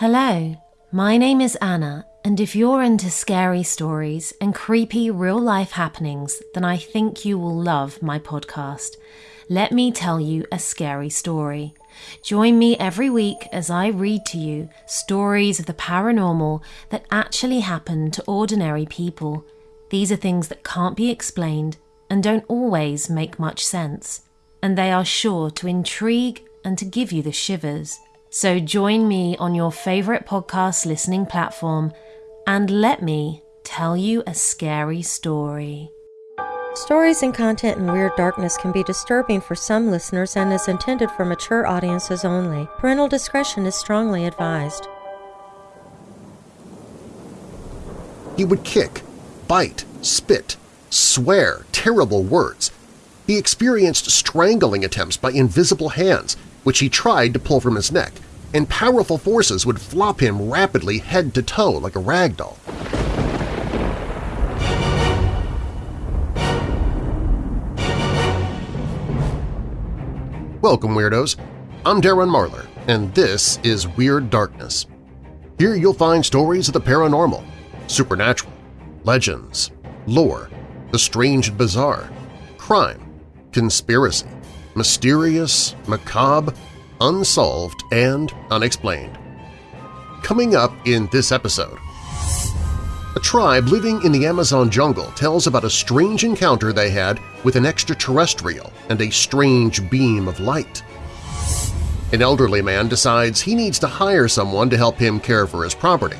Hello, my name is Anna, and if you're into scary stories and creepy real life happenings, then I think you will love my podcast. Let me tell you a scary story. Join me every week as I read to you stories of the paranormal that actually happen to ordinary people. These are things that can't be explained and don't always make much sense, and they are sure to intrigue and to give you the shivers. So join me on your favorite podcast listening platform and let me tell you a scary story. Stories and content in Weird Darkness can be disturbing for some listeners and is intended for mature audiences only. Parental discretion is strongly advised. He would kick, bite, spit, swear terrible words. He experienced strangling attempts by invisible hands, which he tried to pull from his neck, and powerful forces would flop him rapidly head to toe like a rag doll. Welcome, Weirdos! I'm Darren Marlar, and this is Weird Darkness. Here you'll find stories of the paranormal, supernatural, legends, lore, the strange and bizarre, crime, conspiracy, mysterious, macabre, unsolved, and unexplained. Coming up in this episode, a tribe living in the Amazon jungle tells about a strange encounter they had with an extraterrestrial and a strange beam of light. An elderly man decides he needs to hire someone to help him care for his property,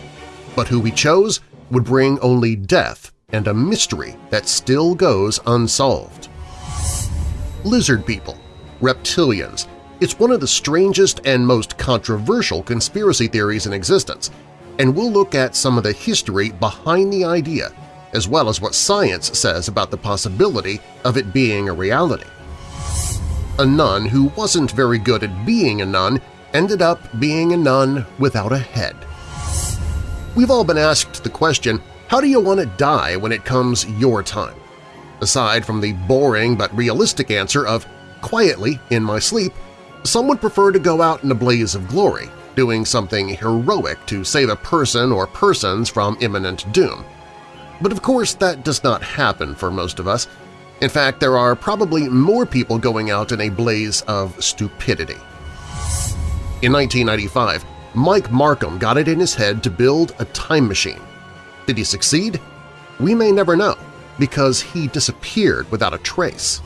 but who he chose would bring only death and a mystery that still goes unsolved. Lizard people, reptilians, it's one of the strangest and most controversial conspiracy theories in existence, and we'll look at some of the history behind the idea as well as what science says about the possibility of it being a reality. A nun who wasn't very good at being a nun ended up being a nun without a head. We've all been asked the question, how do you want to die when it comes your time? Aside from the boring but realistic answer of quietly in my sleep, some would prefer to go out in a blaze of glory, doing something heroic to save a person or persons from imminent doom. But of course that does not happen for most of us. In fact, there are probably more people going out in a blaze of stupidity. In 1995, Mike Markham got it in his head to build a time machine. Did he succeed? We may never know, because he disappeared without a trace.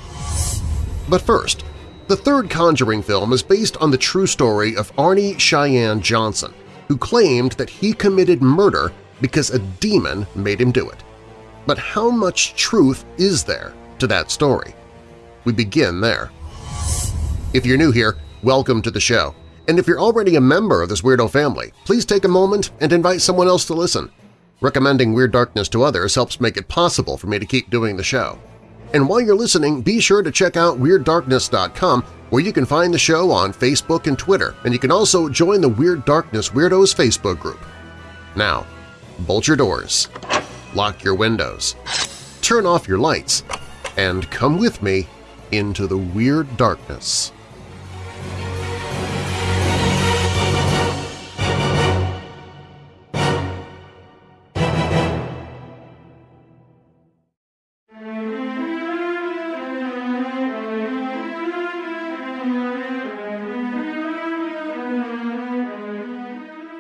But first, the third Conjuring film is based on the true story of Arnie Cheyenne Johnson, who claimed that he committed murder because a demon made him do it. But how much truth is there to that story? We begin there. If you're new here, welcome to the show. And if you're already a member of this weirdo family, please take a moment and invite someone else to listen. Recommending Weird Darkness to others helps make it possible for me to keep doing the show. And while you're listening, be sure to check out WeirdDarkness.com where you can find the show on Facebook and Twitter, and you can also join the Weird Darkness Weirdos Facebook group. Now, bolt your doors, lock your windows, turn off your lights, and come with me into the Weird Darkness.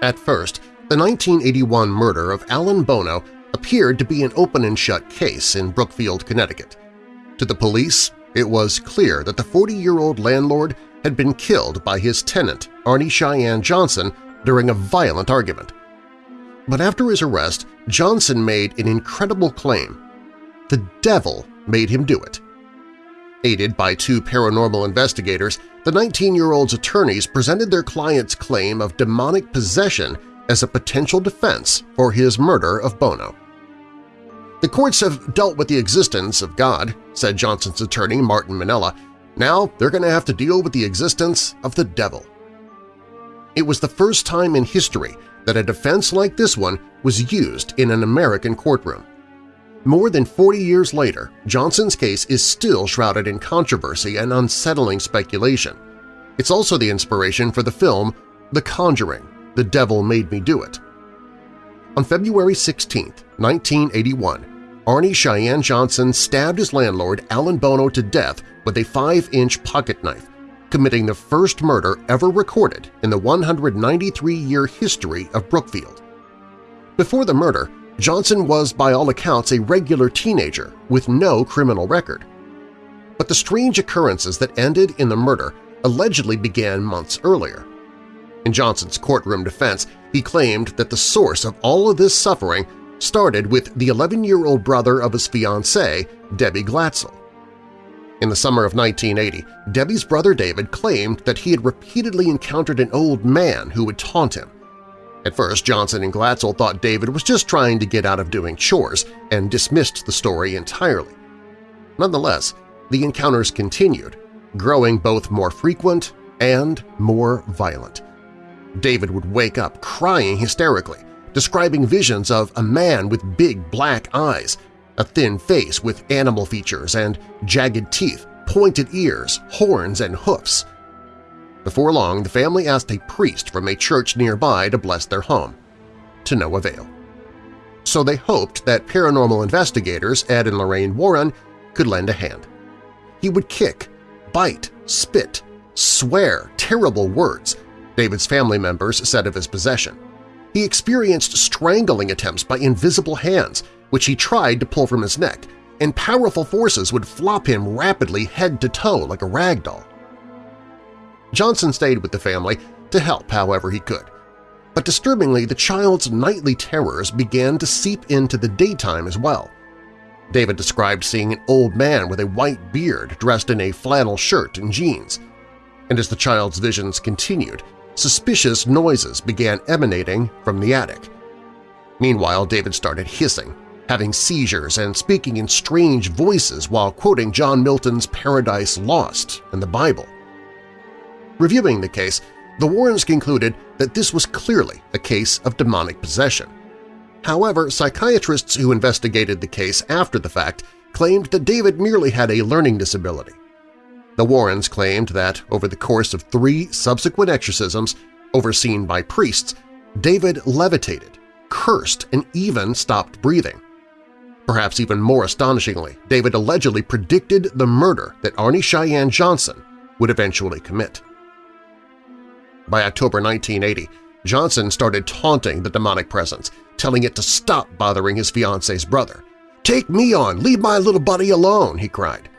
At first, the 1981 murder of Alan Bono appeared to be an open-and-shut case in Brookfield, Connecticut. To the police, it was clear that the 40-year-old landlord had been killed by his tenant, Arnie Cheyenne Johnson, during a violent argument. But after his arrest, Johnson made an incredible claim. The devil made him do it. Aided by two paranormal investigators, the 19-year-old's attorneys presented their client's claim of demonic possession as a potential defense for his murder of Bono. The courts have dealt with the existence of God, said Johnson's attorney Martin Minnella. Now they're going to have to deal with the existence of the devil. It was the first time in history that a defense like this one was used in an American courtroom. More than 40 years later, Johnson's case is still shrouded in controversy and unsettling speculation. It's also the inspiration for the film The Conjuring, The Devil Made Me Do It. On February 16, 1981, Arnie Cheyenne Johnson stabbed his landlord Alan Bono to death with a 5-inch pocket knife, committing the first murder ever recorded in the 193-year history of Brookfield. Before the murder, Johnson was by all accounts a regular teenager with no criminal record. But the strange occurrences that ended in the murder allegedly began months earlier. In Johnson's courtroom defense, he claimed that the source of all of this suffering started with the 11-year-old brother of his fiancée, Debbie Glatzel. In the summer of 1980, Debbie's brother David claimed that he had repeatedly encountered an old man who would taunt him. At first, Johnson and Glatzel thought David was just trying to get out of doing chores and dismissed the story entirely. Nonetheless, the encounters continued, growing both more frequent and more violent. David would wake up crying hysterically, describing visions of a man with big black eyes, a thin face with animal features and jagged teeth, pointed ears, horns, and hoofs. Before long, the family asked a priest from a church nearby to bless their home, to no avail. So they hoped that paranormal investigators Ed and Lorraine Warren could lend a hand. He would kick, bite, spit, swear terrible words, David's family members said of his possession. He experienced strangling attempts by invisible hands, which he tried to pull from his neck, and powerful forces would flop him rapidly head to toe like a rag doll. Johnson stayed with the family to help however he could. But disturbingly, the child's nightly terrors began to seep into the daytime as well. David described seeing an old man with a white beard dressed in a flannel shirt and jeans. And as the child's visions continued, suspicious noises began emanating from the attic. Meanwhile, David started hissing, having seizures and speaking in strange voices while quoting John Milton's Paradise Lost and the Bible. Reviewing the case, the Warrens concluded that this was clearly a case of demonic possession. However, psychiatrists who investigated the case after the fact claimed that David merely had a learning disability. The Warrens claimed that, over the course of three subsequent exorcisms overseen by priests, David levitated, cursed, and even stopped breathing. Perhaps even more astonishingly, David allegedly predicted the murder that Arnie Cheyenne Johnson would eventually commit. By October 1980, Johnson started taunting the demonic presence, telling it to stop bothering his fiance's brother. "'Take me on! Leave my little buddy alone!' he cried.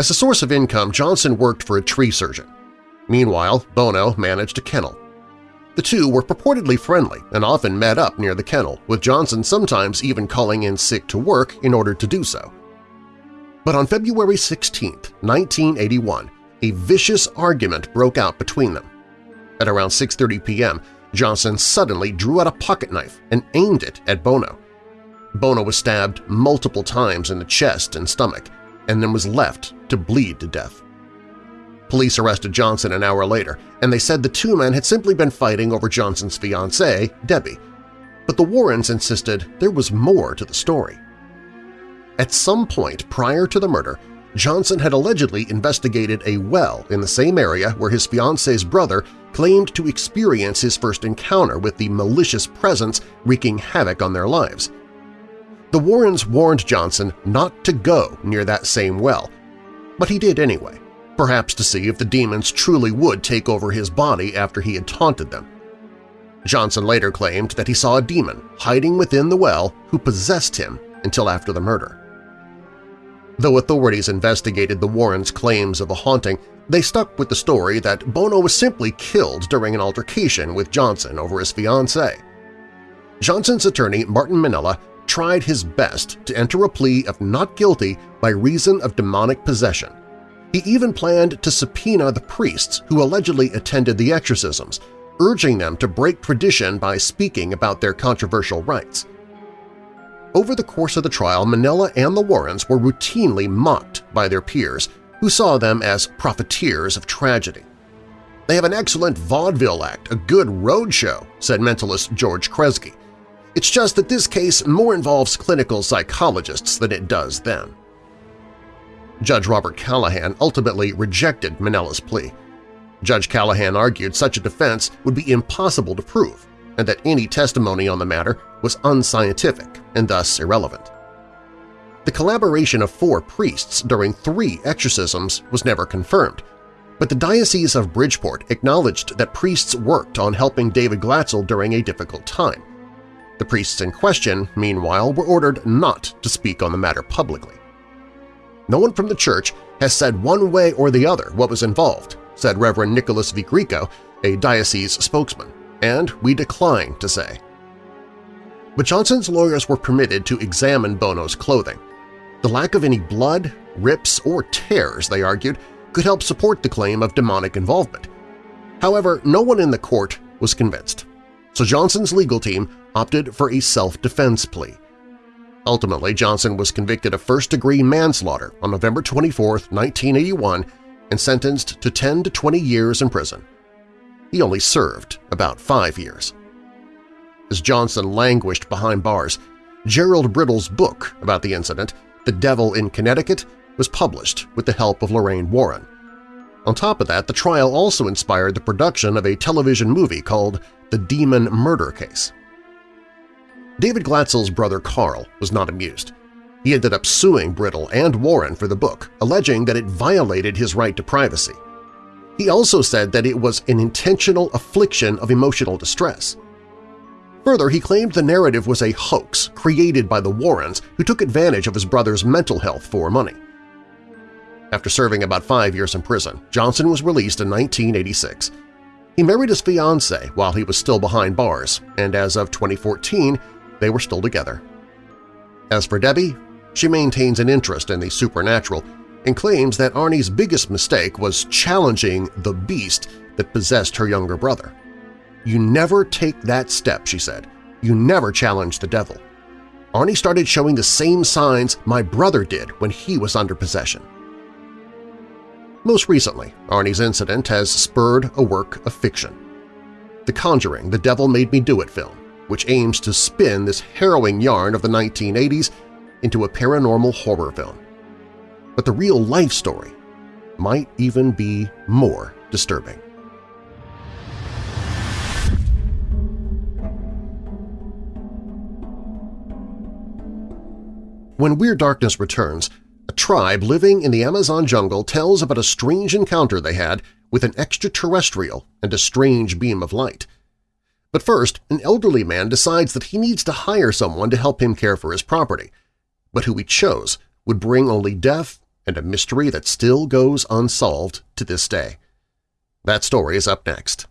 As a source of income, Johnson worked for a tree surgeon. Meanwhile, Bono managed a kennel. The two were purportedly friendly and often met up near the kennel, with Johnson sometimes even calling in sick to work in order to do so. But on February 16, 1981, a vicious argument broke out between them. At around 6.30 p.m., Johnson suddenly drew out a pocket knife and aimed it at Bono. Bono was stabbed multiple times in the chest and stomach, and then was left to bleed to death. Police arrested Johnson an hour later, and they said the two men had simply been fighting over Johnson's fiancée, Debbie. But the Warrens insisted there was more to the story. At some point prior to the murder, Johnson had allegedly investigated a well in the same area where his fiancée's brother claimed to experience his first encounter with the malicious presence wreaking havoc on their lives. The Warrens warned Johnson not to go near that same well, but he did anyway, perhaps to see if the demons truly would take over his body after he had taunted them. Johnson later claimed that he saw a demon hiding within the well who possessed him until after the murder. Though authorities investigated the Warrens' claims of a haunting, they stuck with the story that Bono was simply killed during an altercation with Johnson over his fiancée. Johnson's attorney, Martin Minnella, tried his best to enter a plea of not guilty by reason of demonic possession. He even planned to subpoena the priests who allegedly attended the exorcisms, urging them to break tradition by speaking about their controversial rites. Over the course of the trial, Minnella and the Warrens were routinely mocked by their peers, who saw them as profiteers of tragedy. They have an excellent vaudeville act, a good road show, said mentalist George Kresge. It's just that this case more involves clinical psychologists than it does them. Judge Robert Callahan ultimately rejected Minnella's plea. Judge Callahan argued such a defense would be impossible to prove and that any testimony on the matter was unscientific and thus irrelevant. The collaboration of four priests during three exorcisms was never confirmed, but the Diocese of Bridgeport acknowledged that priests worked on helping David Glatzel during a difficult time. The priests in question, meanwhile, were ordered not to speak on the matter publicly. No one from the church has said one way or the other what was involved, said Reverend Nicholas V. Grieco, a diocese spokesman, and we decline to say. But Johnson's lawyers were permitted to examine Bono's clothing. The lack of any blood, rips, or tears, they argued, could help support the claim of demonic involvement. However, no one in the court was convinced, so Johnson's legal team opted for a self-defense plea. Ultimately, Johnson was convicted of first-degree manslaughter on November 24, 1981 and sentenced to 10 to 20 years in prison. He only served about five years. As Johnson languished behind bars, Gerald Brittle's book about the incident, The Devil in Connecticut, was published with the help of Lorraine Warren. On top of that, the trial also inspired the production of a television movie called The Demon Murder Case. David Glatzel's brother Carl was not amused. He ended up suing Brittle and Warren for the book, alleging that it violated his right to privacy. He also said that it was an intentional affliction of emotional distress. Further, he claimed the narrative was a hoax created by the Warrens who took advantage of his brother's mental health for money. After serving about five years in prison, Johnson was released in 1986. He married his fiancée while he was still behind bars, and as of 2014, they were still together. As for Debbie, she maintains an interest in the supernatural and claims that Arnie's biggest mistake was challenging the beast that possessed her younger brother. You never take that step, she said. You never challenge the devil. Arnie started showing the same signs my brother did when he was under possession. Most recently, Arnie's incident has spurred a work of fiction. The Conjuring, The Devil Made Me Do It film, which aims to spin this harrowing yarn of the 1980s into a paranormal horror film. But the real-life story might even be more disturbing. When Weird Darkness returns, a tribe living in the Amazon jungle tells about a strange encounter they had with an extraterrestrial and a strange beam of light. But first, an elderly man decides that he needs to hire someone to help him care for his property, but who he chose would bring only death and a mystery that still goes unsolved to this day. That story is up next.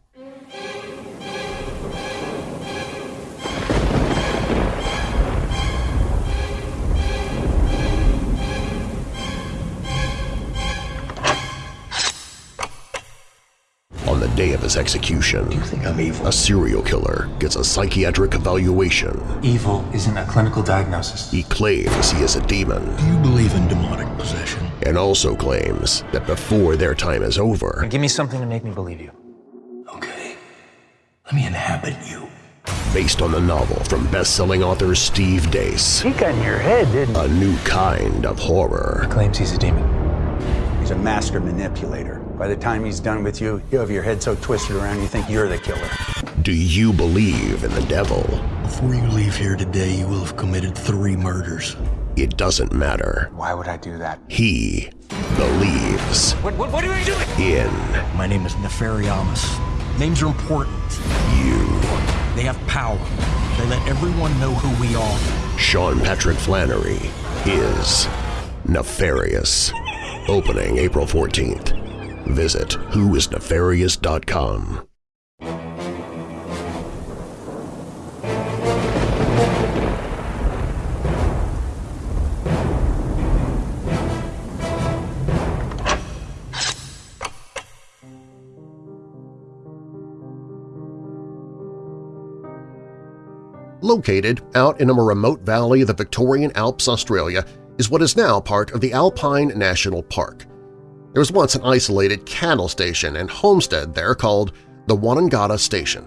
On the day of his execution, You think I'm evil? a serial killer gets a psychiatric evaluation. Evil isn't a clinical diagnosis. He claims he is a demon Do you believe in demonic possession? and also claims that before their time is over, Give me something to make me believe you. Okay. Let me inhabit you. based on the novel from best-selling author Steve Deace, He got in your head, didn't he? a new kind of horror. Claims he's a demon. He's a master manipulator. By the time he's done with you, you have your head so twisted around you think you're the killer. Do you believe in the devil? Before you leave here today, you will have committed three murders. It doesn't matter. Why would I do that? He believes What, what, what are you doing? in My name is Nefariamus. Names are important. you. They have power. They let everyone know who we are. Sean Patrick Flanery is Nefarious. Opening April 14th. Visit whoisnefarious.com. Located out in a remote valley of the Victorian Alps, Australia, is what is now part of the Alpine National Park. There was once an isolated cattle station and homestead there called the Wonnangatta Station.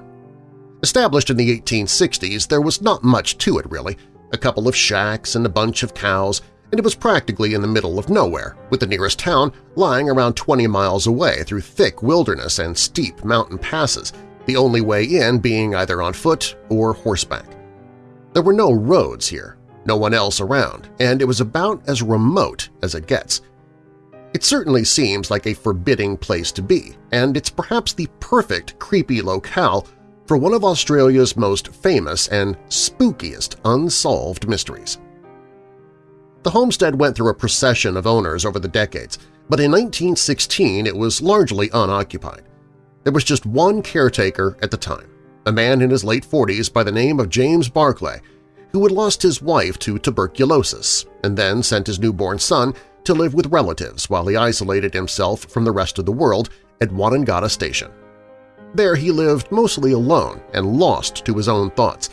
Established in the 1860s, there was not much to it really, a couple of shacks and a bunch of cows, and it was practically in the middle of nowhere, with the nearest town lying around 20 miles away through thick wilderness and steep mountain passes, the only way in being either on foot or horseback. There were no roads here, no one else around, and it was about as remote as it gets. It certainly seems like a forbidding place to be, and it's perhaps the perfect creepy locale for one of Australia's most famous and spookiest unsolved mysteries. The homestead went through a procession of owners over the decades, but in 1916 it was largely unoccupied. There was just one caretaker at the time, a man in his late 40s by the name of James Barclay, who had lost his wife to tuberculosis and then sent his newborn son to live with relatives while he isolated himself from the rest of the world at Wonnangatta Station. There he lived mostly alone and lost to his own thoughts,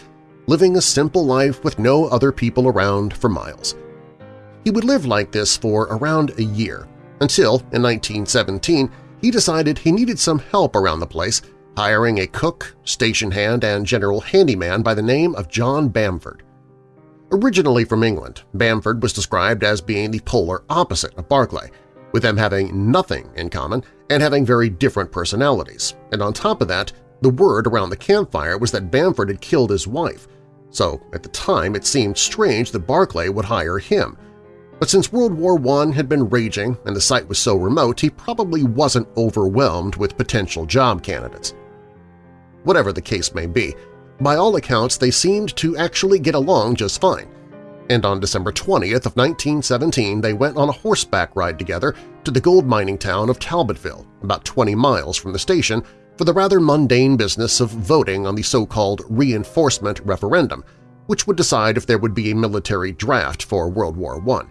living a simple life with no other people around for miles. He would live like this for around a year, until in 1917 he decided he needed some help around the place, hiring a cook, station hand, and general handyman by the name of John Bamford. Originally from England, Bamford was described as being the polar opposite of Barclay, with them having nothing in common and having very different personalities, and on top of that, the word around the campfire was that Bamford had killed his wife, so at the time it seemed strange that Barclay would hire him, but since World War I had been raging and the site was so remote, he probably wasn't overwhelmed with potential job candidates. Whatever the case may be, by all accounts they seemed to actually get along just fine, and on December 20th of 1917 they went on a horseback ride together to the gold mining town of Talbotville, about 20 miles from the station, for the rather mundane business of voting on the so-called reinforcement referendum, which would decide if there would be a military draft for World War I.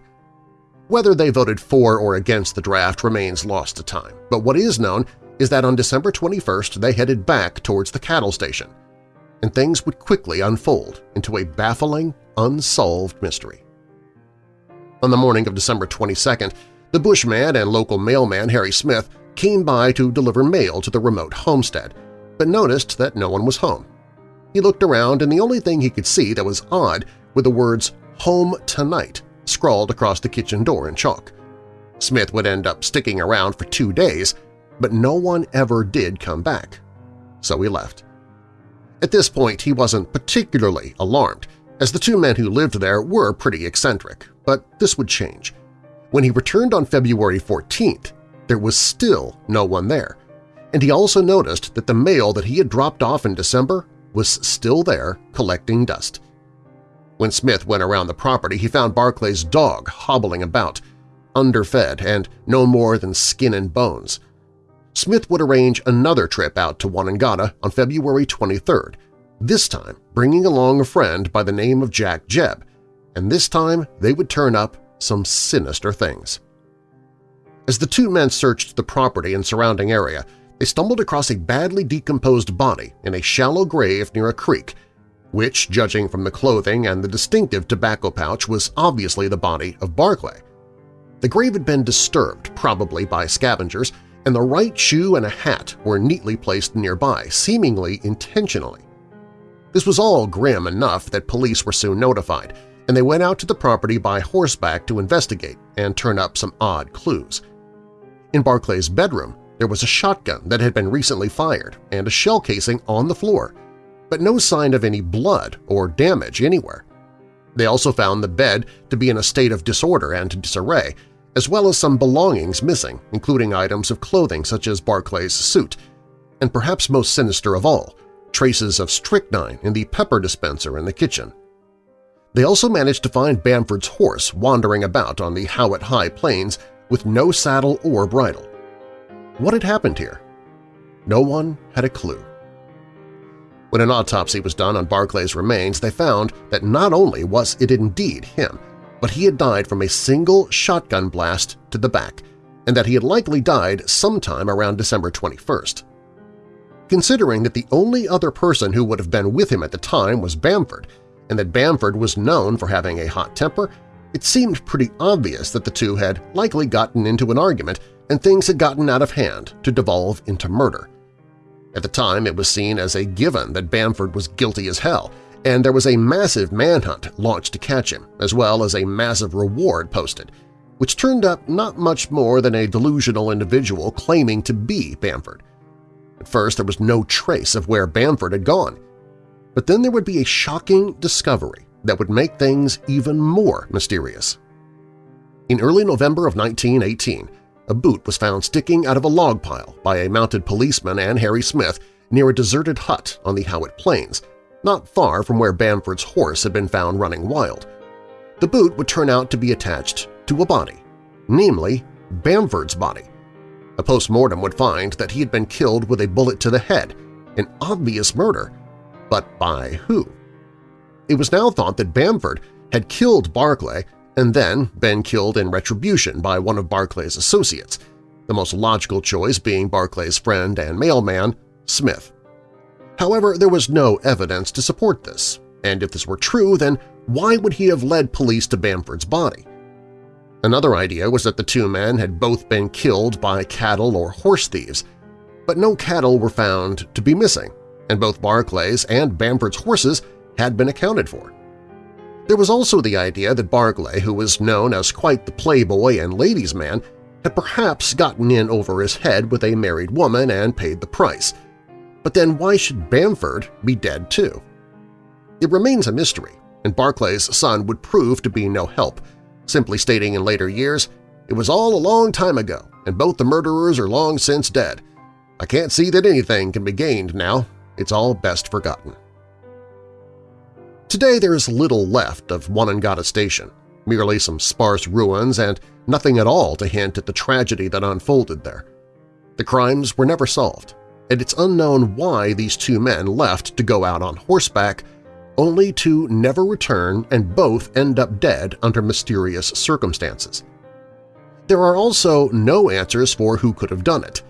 Whether they voted for or against the draft remains lost to time, but what is known is that on December 21st they headed back towards the cattle station, and things would quickly unfold into a baffling, unsolved mystery. On the morning of December 22nd, the bushman and local mailman Harry Smith came by to deliver mail to the remote homestead, but noticed that no one was home. He looked around and the only thing he could see that was odd were the words Home Tonight scrawled across the kitchen door in chalk. Smith would end up sticking around for two days, but no one ever did come back. So he left. At this point, he wasn't particularly alarmed, as the two men who lived there were pretty eccentric, but this would change. When he returned on February 14th, there was still no one there, and he also noticed that the mail that he had dropped off in December was still there collecting dust. When Smith went around the property, he found Barclay's dog hobbling about, underfed and no more than skin and bones. Smith would arrange another trip out to Wonnangatta on February 23rd, this time bringing along a friend by the name of Jack Jebb, and this time they would turn up some sinister things. As the two men searched the property and surrounding area, they stumbled across a badly decomposed body in a shallow grave near a creek which, judging from the clothing and the distinctive tobacco pouch, was obviously the body of Barclay. The grave had been disturbed, probably by scavengers, and the right shoe and a hat were neatly placed nearby, seemingly intentionally. This was all grim enough that police were soon notified, and they went out to the property by horseback to investigate and turn up some odd clues. In Barclay's bedroom, there was a shotgun that had been recently fired and a shell casing on the floor, but no sign of any blood or damage anywhere. They also found the bed to be in a state of disorder and disarray, as well as some belongings missing, including items of clothing such as Barclay's suit, and perhaps most sinister of all, traces of strychnine in the pepper dispenser in the kitchen. They also managed to find Bamford's horse wandering about on the Howitt High Plains with no saddle or bridle. What had happened here? No one had a clue. When an autopsy was done on Barclay's remains, they found that not only was it indeed him, but he had died from a single shotgun blast to the back, and that he had likely died sometime around December 21st. Considering that the only other person who would have been with him at the time was Bamford, and that Bamford was known for having a hot temper, it seemed pretty obvious that the two had likely gotten into an argument and things had gotten out of hand to devolve into murder. At the time, it was seen as a given that Bamford was guilty as hell, and there was a massive manhunt launched to catch him, as well as a massive reward posted, which turned up not much more than a delusional individual claiming to be Bamford. At first there was no trace of where Bamford had gone, but then there would be a shocking discovery that would make things even more mysterious. In early November of 1918, a boot was found sticking out of a log pile by a mounted policeman and Harry Smith near a deserted hut on the Howitt Plains, not far from where Bamford's horse had been found running wild. The boot would turn out to be attached to a body, namely Bamford's body. A post-mortem would find that he had been killed with a bullet to the head, an obvious murder. But by who? It was now thought that Bamford had killed Barclay and then been killed in retribution by one of Barclay's associates, the most logical choice being Barclay's friend and mailman, Smith. However, there was no evidence to support this, and if this were true, then why would he have led police to Bamford's body? Another idea was that the two men had both been killed by cattle or horse thieves, but no cattle were found to be missing, and both Barclay's and Bamford's horses had been accounted for. There was also the idea that Barclay, who was known as quite the playboy and ladies' man, had perhaps gotten in over his head with a married woman and paid the price. But then why should Bamford be dead too? It remains a mystery, and Barclay's son would prove to be no help, simply stating in later years, it was all a long time ago, and both the murderers are long since dead. I can't see that anything can be gained now. It's all best forgotten. Today there is little left of Wonnangatta Station, merely some sparse ruins and nothing at all to hint at the tragedy that unfolded there. The crimes were never solved, and it's unknown why these two men left to go out on horseback only to never return and both end up dead under mysterious circumstances. There are also no answers for who could have done it,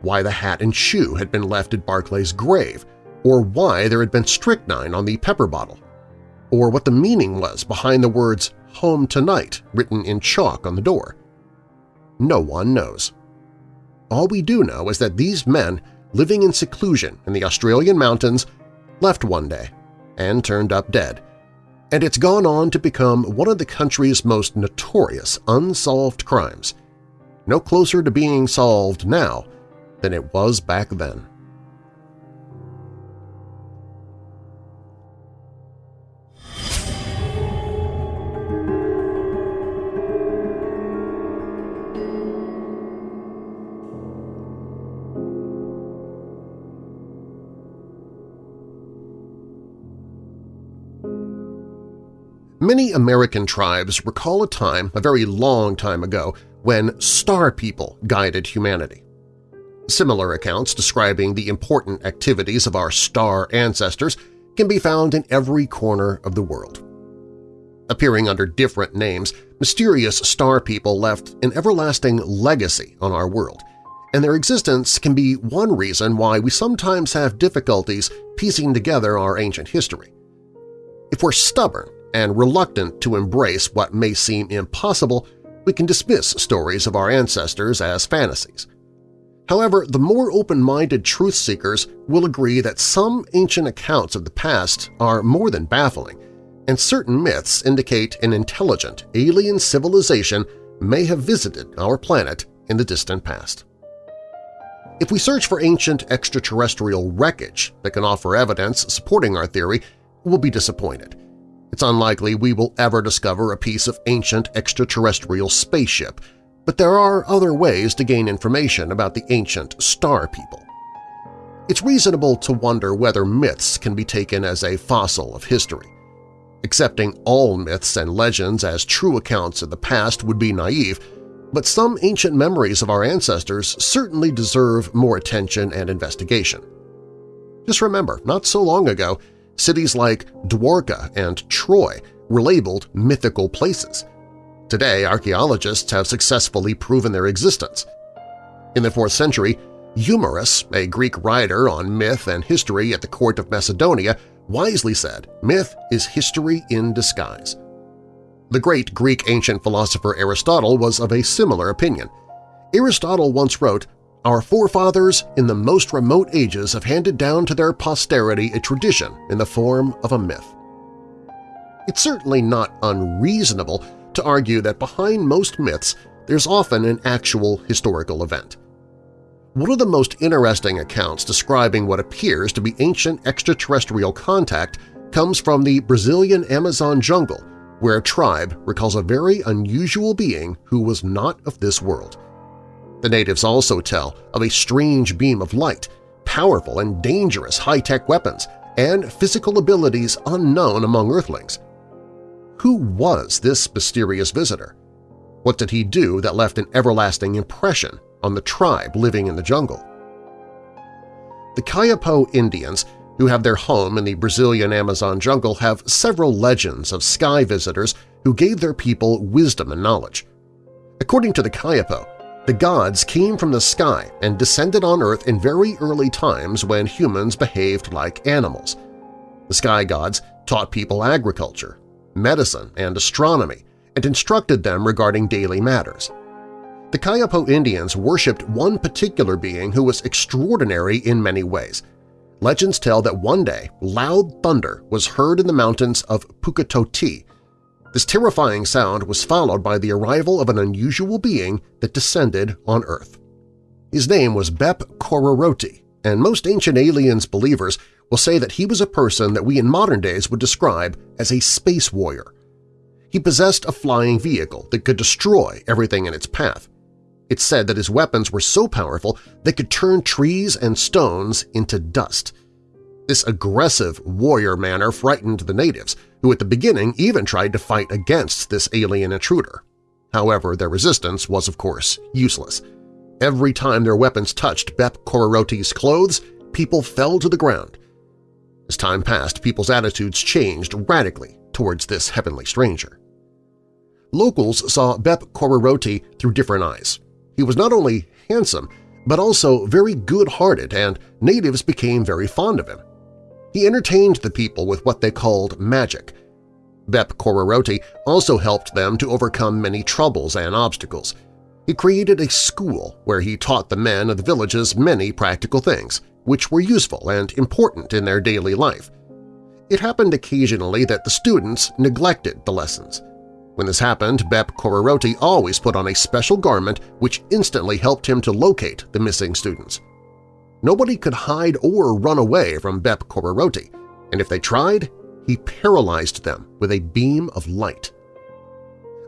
why the hat and shoe had been left at Barclay's grave, or why there had been strychnine on the pepper bottle or what the meaning was behind the words Home Tonight written in chalk on the door. No one knows. All we do know is that these men living in seclusion in the Australian mountains left one day and turned up dead, and it's gone on to become one of the country's most notorious unsolved crimes, no closer to being solved now than it was back then. Many American tribes recall a time, a very long time ago, when star people guided humanity. Similar accounts describing the important activities of our star ancestors can be found in every corner of the world. Appearing under different names, mysterious star people left an everlasting legacy on our world, and their existence can be one reason why we sometimes have difficulties piecing together our ancient history. If we're stubborn and reluctant to embrace what may seem impossible, we can dismiss stories of our ancestors as fantasies. However, the more open-minded truth-seekers will agree that some ancient accounts of the past are more than baffling, and certain myths indicate an intelligent alien civilization may have visited our planet in the distant past. If we search for ancient extraterrestrial wreckage that can offer evidence supporting our theory, we'll be disappointed. It's unlikely we will ever discover a piece of ancient extraterrestrial spaceship, but there are other ways to gain information about the ancient star people. It's reasonable to wonder whether myths can be taken as a fossil of history. Accepting all myths and legends as true accounts of the past would be naive, but some ancient memories of our ancestors certainly deserve more attention and investigation. Just remember, not so long ago, Cities like Dwarka and Troy were labeled mythical places. Today, archaeologists have successfully proven their existence. In the 4th century, Euhemerus, a Greek writer on myth and history at the court of Macedonia, wisely said, myth is history in disguise. The great Greek ancient philosopher Aristotle was of a similar opinion. Aristotle once wrote, our forefathers in the most remote ages have handed down to their posterity a tradition in the form of a myth. It's certainly not unreasonable to argue that behind most myths there's often an actual historical event. One of the most interesting accounts describing what appears to be ancient extraterrestrial contact comes from the Brazilian Amazon jungle, where a tribe recalls a very unusual being who was not of this world. The natives also tell of a strange beam of light, powerful and dangerous high-tech weapons, and physical abilities unknown among Earthlings. Who was this mysterious visitor? What did he do that left an everlasting impression on the tribe living in the jungle? The Kayapo Indians, who have their home in the Brazilian Amazon jungle, have several legends of sky visitors who gave their people wisdom and knowledge. According to the Kayapo, the gods came from the sky and descended on Earth in very early times when humans behaved like animals. The sky gods taught people agriculture, medicine, and astronomy, and instructed them regarding daily matters. The Kayapo Indians worshipped one particular being who was extraordinary in many ways. Legends tell that one day loud thunder was heard in the mountains of Puketoti, this terrifying sound was followed by the arrival of an unusual being that descended on Earth. His name was Bep Kororoti, and most ancient aliens believers will say that he was a person that we in modern days would describe as a space warrior. He possessed a flying vehicle that could destroy everything in its path. It's said that his weapons were so powerful they could turn trees and stones into dust – this aggressive warrior manner frightened the natives, who at the beginning even tried to fight against this alien intruder. However, their resistance was, of course, useless. Every time their weapons touched Bep Kororoti's clothes, people fell to the ground. As time passed, people's attitudes changed radically towards this heavenly stranger. Locals saw Bep Kororoti through different eyes. He was not only handsome, but also very good-hearted, and natives became very fond of him. He entertained the people with what they called magic. Bep Kororoti also helped them to overcome many troubles and obstacles. He created a school where he taught the men of the villages many practical things, which were useful and important in their daily life. It happened occasionally that the students neglected the lessons. When this happened, Bep Kororoti always put on a special garment which instantly helped him to locate the missing students. Nobody could hide or run away from Bep Kororoti, and if they tried, he paralyzed them with a beam of light.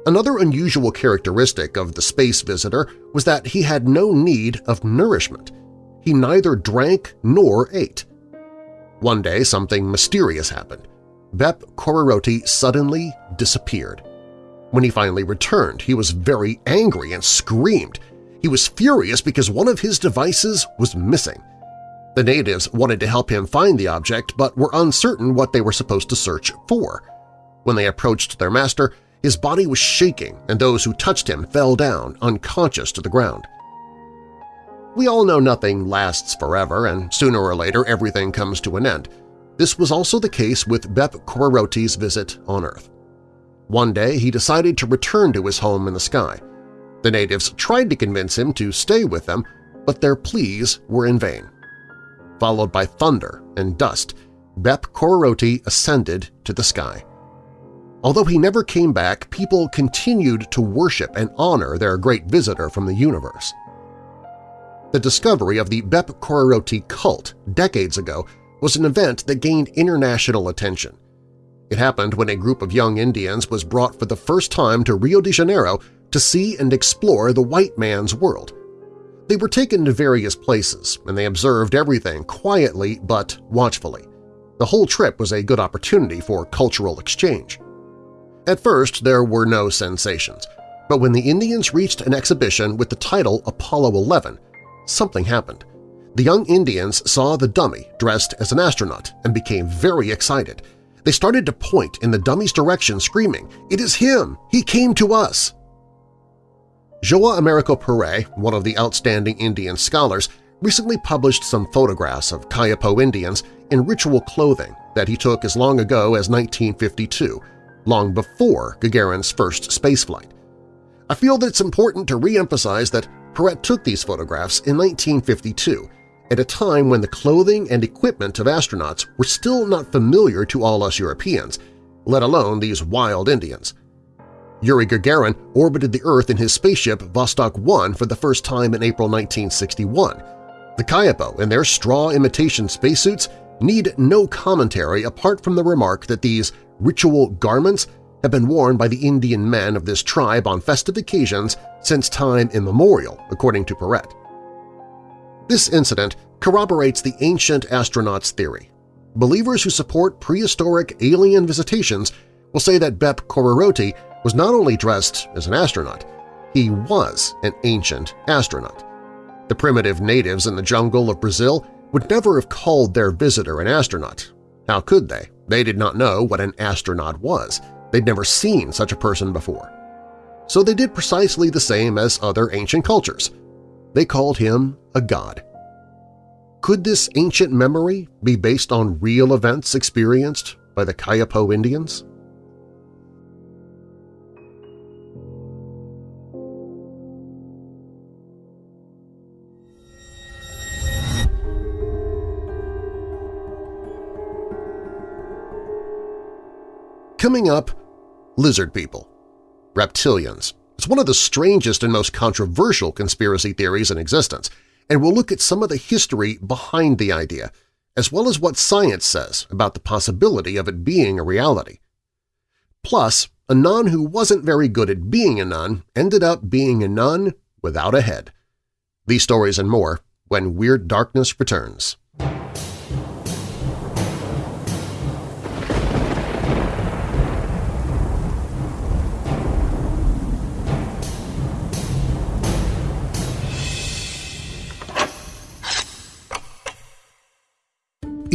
Another unusual characteristic of the space visitor was that he had no need of nourishment. He neither drank nor ate. One day something mysterious happened. Bep Kororoti suddenly disappeared. When he finally returned, he was very angry and screamed, he was furious because one of his devices was missing. The natives wanted to help him find the object but were uncertain what they were supposed to search for. When they approached their master, his body was shaking and those who touched him fell down unconscious to the ground. We all know nothing lasts forever and sooner or later everything comes to an end. This was also the case with Bep Kororoti's visit on Earth. One day he decided to return to his home in the sky. The natives tried to convince him to stay with them, but their pleas were in vain. Followed by thunder and dust, Bep Kororoti ascended to the sky. Although he never came back, people continued to worship and honor their great visitor from the universe. The discovery of the Bep Kororoti cult decades ago was an event that gained international attention. It happened when a group of young Indians was brought for the first time to Rio de Janeiro to see and explore the white man's world. They were taken to various places, and they observed everything quietly but watchfully. The whole trip was a good opportunity for cultural exchange. At first, there were no sensations, but when the Indians reached an exhibition with the title Apollo 11, something happened. The young Indians saw the dummy dressed as an astronaut and became very excited. They started to point in the dummy's direction, screaming, "'It is him! He came to us!' Joao Americo Peret, one of the outstanding Indian scholars, recently published some photographs of Kayapo Indians in ritual clothing that he took as long ago as 1952, long before Gagarin's first spaceflight. I feel that it's important to re-emphasize that Peret took these photographs in 1952, at a time when the clothing and equipment of astronauts were still not familiar to all us Europeans, let alone these wild Indians. Yuri Gagarin orbited the Earth in his spaceship Vostok 1 for the first time in April 1961. The Kayapo in their straw imitation spacesuits need no commentary apart from the remark that these ritual garments have been worn by the Indian men of this tribe on festive occasions since time immemorial, according to Peret. This incident corroborates the ancient astronauts theory. Believers who support prehistoric alien visitations will say that Bep Kororoti was not only dressed as an astronaut, he was an ancient astronaut. The primitive natives in the jungle of Brazil would never have called their visitor an astronaut. How could they? They did not know what an astronaut was. They'd never seen such a person before. So they did precisely the same as other ancient cultures. They called him a god. Could this ancient memory be based on real events experienced by the Kayapo Indians? Coming up, lizard people, reptilians. It's one of the strangest and most controversial conspiracy theories in existence, and we'll look at some of the history behind the idea, as well as what science says about the possibility of it being a reality. Plus, a nun who wasn't very good at being a nun ended up being a nun without a head. These stories and more when Weird Darkness returns.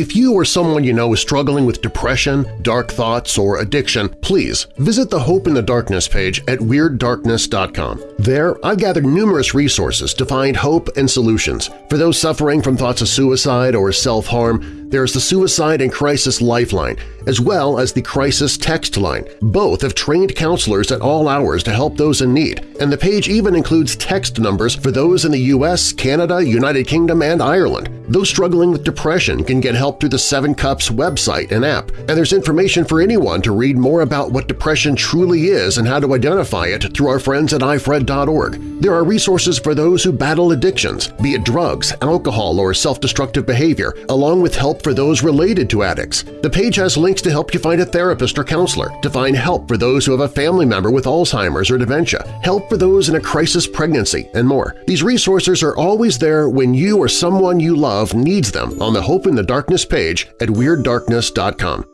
If you or someone you know is struggling with depression, dark thoughts, or addiction, please visit the Hope in the Darkness page at WeirdDarkness.com. There, I've gathered numerous resources to find hope and solutions. For those suffering from thoughts of suicide or self-harm, there's the Suicide and Crisis Lifeline, as well as the Crisis Text Line. Both have trained counselors at all hours to help those in need, and the page even includes text numbers for those in the U.S., Canada, United Kingdom, and Ireland. Those struggling with depression can get help through the Seven Cups website and app, and there's information for anyone to read more about what depression truly is and how to identify it through our friends at ifred.org. There are resources for those who battle addictions, be it drugs, alcohol, or self-destructive behavior, along with help for those related to addicts. The page has links to help you find a therapist or counselor, to find help for those who have a family member with Alzheimer's or dementia, help for those in a crisis pregnancy, and more. These resources are always there when you or someone you love needs them on the Hope in the Darkness page at WeirdDarkness.com.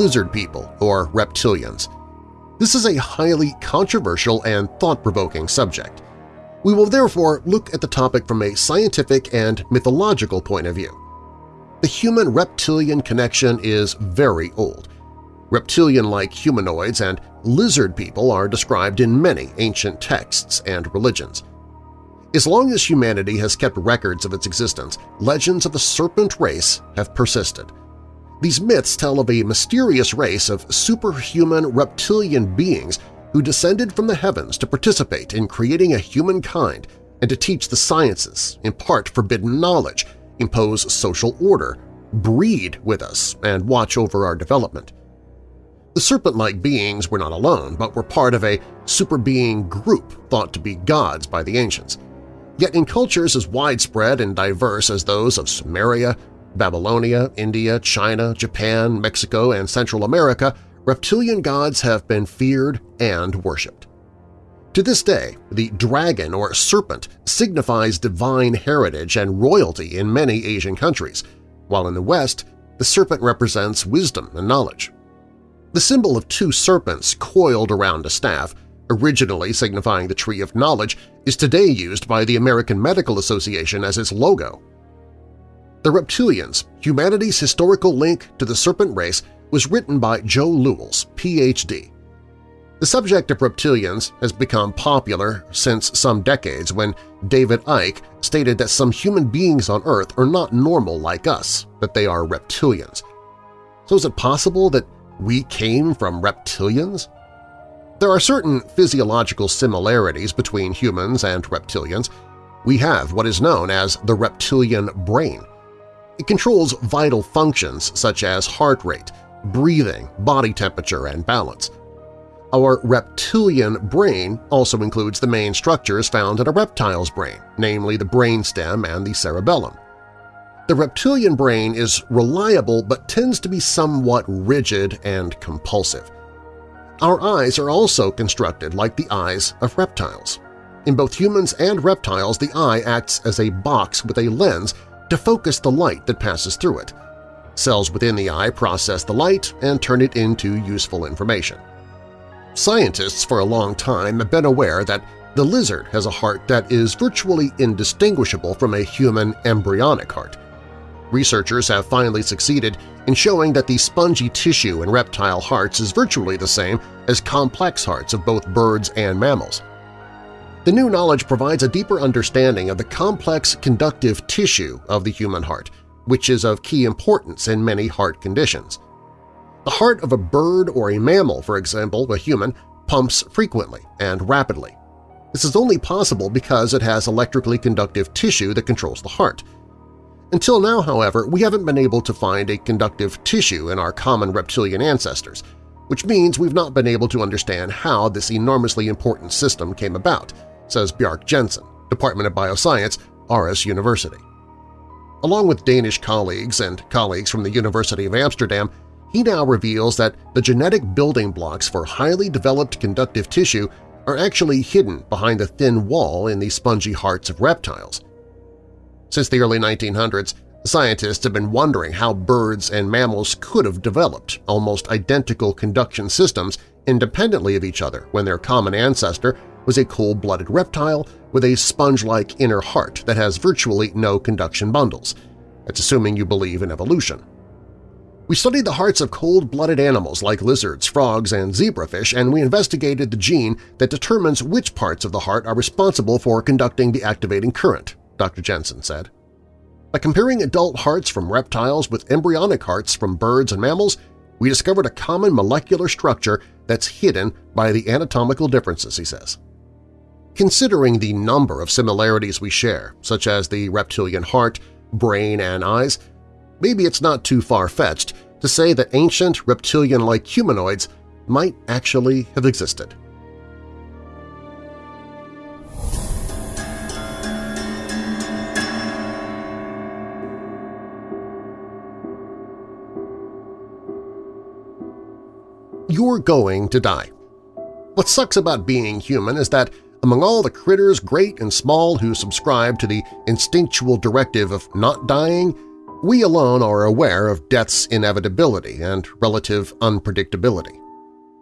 lizard people, or reptilians. This is a highly controversial and thought-provoking subject. We will therefore look at the topic from a scientific and mythological point of view. The human-reptilian connection is very old. Reptilian-like humanoids and lizard people are described in many ancient texts and religions. As long as humanity has kept records of its existence, legends of the serpent race have persisted. These myths tell of a mysterious race of superhuman reptilian beings who descended from the heavens to participate in creating a humankind and to teach the sciences, impart forbidden knowledge, impose social order, breed with us, and watch over our development. The serpent-like beings were not alone, but were part of a super-being group thought to be gods by the ancients. Yet in cultures as widespread and diverse as those of Sumeria, Babylonia, India, China, Japan, Mexico, and Central America, reptilian gods have been feared and worshipped. To this day, the dragon or serpent signifies divine heritage and royalty in many Asian countries, while in the West, the serpent represents wisdom and knowledge. The symbol of two serpents coiled around a staff, originally signifying the Tree of Knowledge, is today used by the American Medical Association as its logo. The Reptilians, Humanity's Historical Link to the Serpent Race was written by Joe Lewels, Ph.D. The subject of reptilians has become popular since some decades when David Icke stated that some human beings on Earth are not normal like us, that they are reptilians. So is it possible that we came from reptilians? There are certain physiological similarities between humans and reptilians. We have what is known as the reptilian brain. It controls vital functions such as heart rate, breathing, body temperature, and balance. Our reptilian brain also includes the main structures found in a reptile's brain, namely the brainstem and the cerebellum. The reptilian brain is reliable but tends to be somewhat rigid and compulsive. Our eyes are also constructed like the eyes of reptiles. In both humans and reptiles, the eye acts as a box with a lens to focus the light that passes through it. Cells within the eye process the light and turn it into useful information. Scientists for a long time have been aware that the lizard has a heart that is virtually indistinguishable from a human embryonic heart. Researchers have finally succeeded in showing that the spongy tissue in reptile hearts is virtually the same as complex hearts of both birds and mammals. The new knowledge provides a deeper understanding of the complex conductive tissue of the human heart, which is of key importance in many heart conditions. The heart of a bird or a mammal, for example, a human, pumps frequently and rapidly. This is only possible because it has electrically conductive tissue that controls the heart. Until now, however, we haven't been able to find a conductive tissue in our common reptilian ancestors, which means we've not been able to understand how this enormously important system came about, says Bjarke Jensen, Department of Bioscience, Aarhus University. Along with Danish colleagues and colleagues from the University of Amsterdam, he now reveals that the genetic building blocks for highly developed conductive tissue are actually hidden behind the thin wall in the spongy hearts of reptiles. Since the early 1900s, scientists have been wondering how birds and mammals could have developed almost identical conduction systems independently of each other when their common ancestor was a cold-blooded reptile with a sponge-like inner heart that has virtually no conduction bundles. That's assuming you believe in evolution. We studied the hearts of cold-blooded animals like lizards, frogs, and zebrafish, and we investigated the gene that determines which parts of the heart are responsible for conducting the activating current, Dr. Jensen said. By comparing adult hearts from reptiles with embryonic hearts from birds and mammals, we discovered a common molecular structure that's hidden by the anatomical differences, he says. Considering the number of similarities we share, such as the reptilian heart, brain, and eyes, maybe it's not too far-fetched to say that ancient reptilian-like humanoids might actually have existed. You're going to die. What sucks about being human is that among all the critters great and small who subscribe to the instinctual directive of not dying, we alone are aware of death's inevitability and relative unpredictability.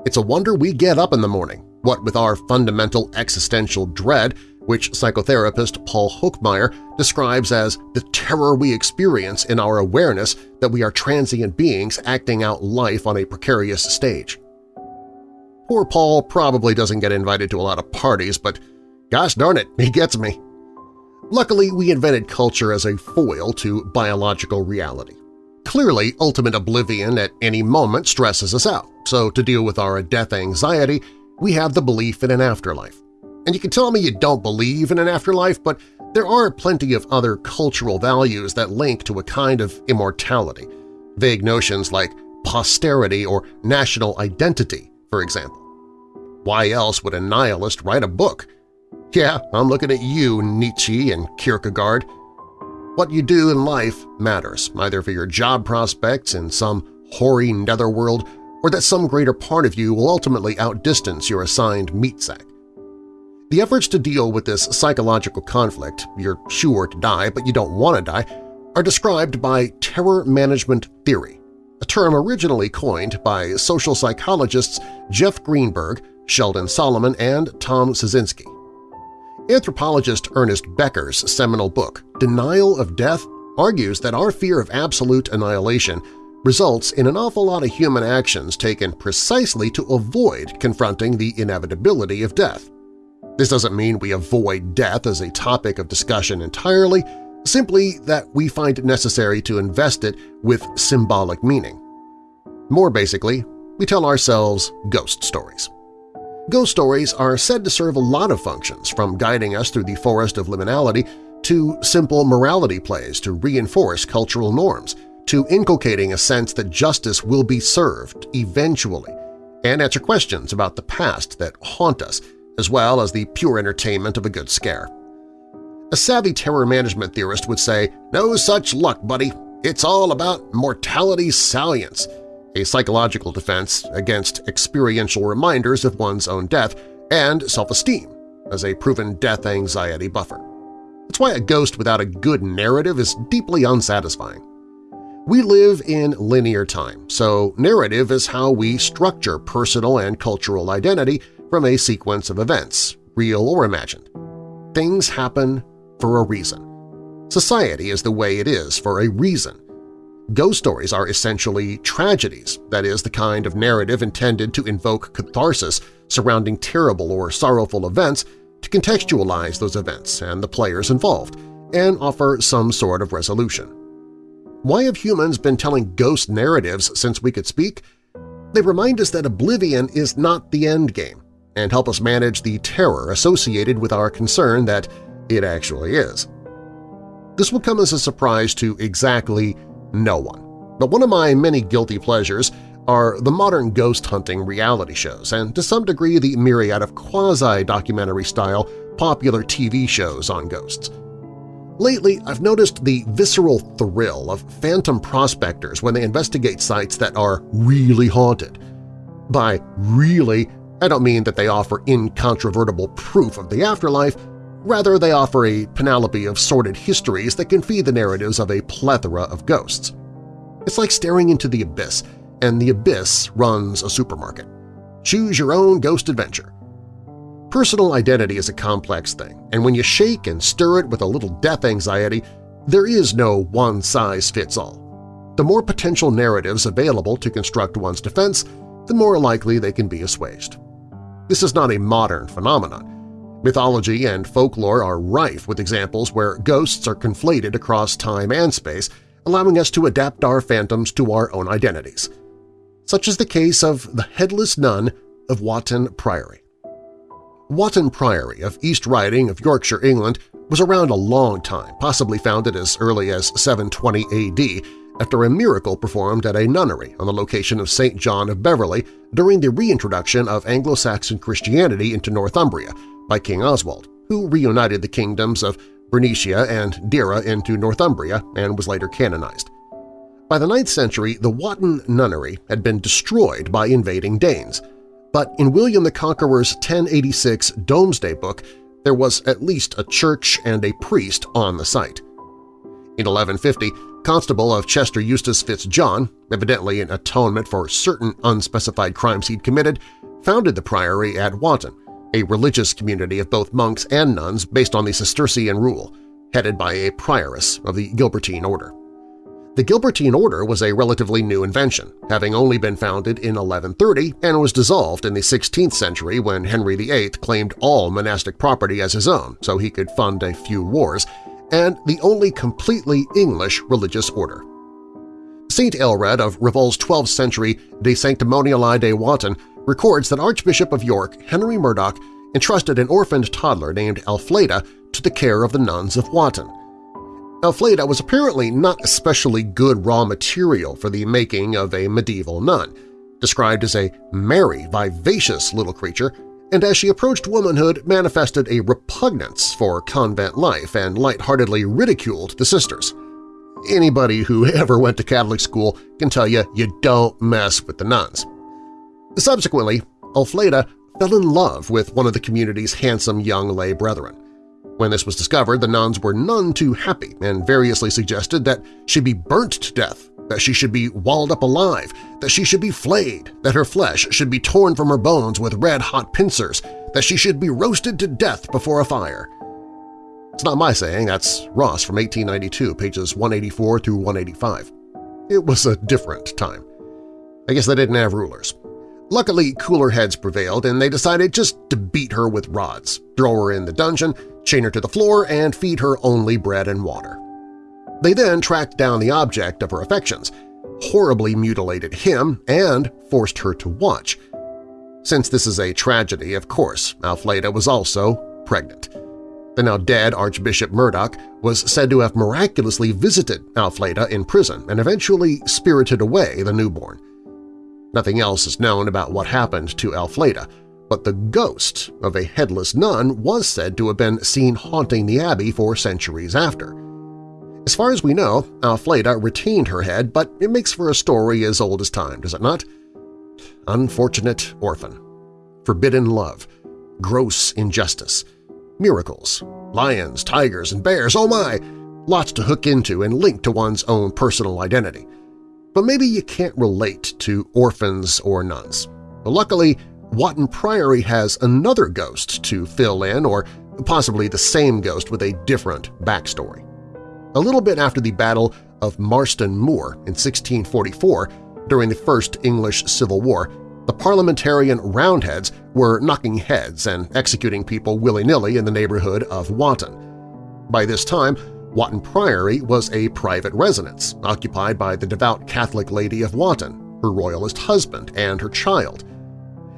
It's a wonder we get up in the morning, what with our fundamental existential dread, which psychotherapist Paul Hochmeyer describes as the terror we experience in our awareness that we are transient beings acting out life on a precarious stage. Poor Paul probably doesn't get invited to a lot of parties, but gosh darn it, he gets me. Luckily, we invented culture as a foil to biological reality. Clearly, ultimate oblivion at any moment stresses us out, so to deal with our death anxiety, we have the belief in an afterlife. And you can tell me you don't believe in an afterlife, but there are plenty of other cultural values that link to a kind of immortality, vague notions like posterity or national identity, for example. Why else would a nihilist write a book yeah, I'm looking at you, Nietzsche and Kierkegaard. What you do in life matters, either for your job prospects in some hoary netherworld or that some greater part of you will ultimately outdistance your assigned meat sack. The efforts to deal with this psychological conflict, you're sure to die but you don't want to die, are described by terror management theory, a term originally coined by social psychologists Jeff Greenberg, Sheldon Solomon, and Tom Pyszczynski. Anthropologist Ernest Becker's seminal book, Denial of Death, argues that our fear of absolute annihilation results in an awful lot of human actions taken precisely to avoid confronting the inevitability of death. This doesn't mean we avoid death as a topic of discussion entirely, simply that we find it necessary to invest it with symbolic meaning. More basically, we tell ourselves ghost stories. Ghost stories are said to serve a lot of functions, from guiding us through the forest of liminality to simple morality plays to reinforce cultural norms, to inculcating a sense that justice will be served eventually, and answer questions about the past that haunt us, as well as the pure entertainment of a good scare. A savvy terror management theorist would say, no such luck, buddy. It's all about mortality salience, a psychological defense against experiential reminders of one's own death, and self-esteem as a proven death anxiety buffer. That's why a ghost without a good narrative is deeply unsatisfying. We live in linear time, so narrative is how we structure personal and cultural identity from a sequence of events, real or imagined. Things happen for a reason. Society is the way it is for a reason, Ghost stories are essentially tragedies, that is, the kind of narrative intended to invoke catharsis surrounding terrible or sorrowful events to contextualize those events and the players involved, and offer some sort of resolution. Why have humans been telling ghost narratives since we could speak? They remind us that oblivion is not the end game and help us manage the terror associated with our concern that it actually is. This will come as a surprise to exactly no one. But one of my many guilty pleasures are the modern ghost hunting reality shows and to some degree the myriad of quasi-documentary-style popular TV shows on ghosts. Lately, I've noticed the visceral thrill of phantom prospectors when they investigate sites that are really haunted. By really, I don't mean that they offer incontrovertible proof of the afterlife, Rather, they offer a panoply of sordid histories that can feed the narratives of a plethora of ghosts. It's like staring into the abyss, and the abyss runs a supermarket. Choose your own ghost adventure. Personal identity is a complex thing, and when you shake and stir it with a little death anxiety, there is no one-size-fits-all. The more potential narratives available to construct one's defense, the more likely they can be assuaged. This is not a modern phenomenon. Mythology and folklore are rife with examples where ghosts are conflated across time and space, allowing us to adapt our phantoms to our own identities. Such is the case of the Headless Nun of Wotton Priory. Wotton Priory of East Riding of Yorkshire, England was around a long time, possibly founded as early as 720 AD, after a miracle performed at a nunnery on the location of St. John of Beverley during the reintroduction of Anglo-Saxon Christianity into Northumbria, by King Oswald, who reunited the kingdoms of Bernicia and Deira into Northumbria and was later canonized. By the 9th century, the Wotton nunnery had been destroyed by invading Danes, but in William the Conqueror's 1086 Domesday Book there was at least a church and a priest on the site. In 1150, Constable of Chester Eustace Fitzjohn, evidently in atonement for certain unspecified crimes he'd committed, founded the priory at Wotton, a religious community of both monks and nuns based on the Cistercian rule, headed by a prioress of the Gilbertine order. The Gilbertine order was a relatively new invention, having only been founded in 1130 and was dissolved in the 16th century when Henry VIII claimed all monastic property as his own so he could fund a few wars, and the only completely English religious order. St. Aelred of Rievaulx's 12th century De Sanctimoniali de Wotton records that Archbishop of York Henry Murdac entrusted an orphaned toddler named Elfleda to the care of the nuns of Wotton. Elfleda was apparently not especially good raw material for the making of a medieval nun, described as a merry, vivacious little creature, and as she approached womanhood manifested a repugnance for convent life and lightheartedly ridiculed the sisters. Anybody who ever went to Catholic school can tell you you don't mess with the nuns. Subsequently, Elfleda fell in love with one of the community's handsome young lay brethren. When this was discovered, the nuns were none too happy and variously suggested that she be burnt to death, that she should be walled up alive, that she should be flayed, that her flesh should be torn from her bones with red-hot pincers, that she should be roasted to death before a fire. It's not my saying, that's Ross from 1892, pages 184 through 185. It was a different time. I guess they didn't have rulers. Luckily, cooler heads prevailed and they decided just to beat her with rods, throw her in the dungeon, chain her to the floor, and feed her only bread and water. They then tracked down the object of her affections, horribly mutilated him, and forced her to watch. Since this is a tragedy, of course, Alfleda was also pregnant. The now dead Archbishop Murdac was said to have miraculously visited Alfleda in prison and eventually spirited away the newborn. Nothing else is known about what happened to Alfleda, but the ghost of a headless nun was said to have been seen haunting the abbey for centuries after. As far as we know, Alfleda retained her head, but it makes for a story as old as time, does it not? Unfortunate orphan, forbidden love, gross injustice, miracles, lions, tigers, and bears, oh my! Lots to hook into and link to one's own personal identity but maybe you can't relate to orphans or nuns. But luckily, Wotton Priory has another ghost to fill in or possibly the same ghost with a different backstory. A little bit after the Battle of Marston Moor in 1644, during the First English Civil War, the parliamentarian Roundheads were knocking heads and executing people willy-nilly in the neighborhood of Wotton. By this time, Wotton Priory was a private residence occupied by the devout Catholic Lady of Wotton, her royalist husband, and her child.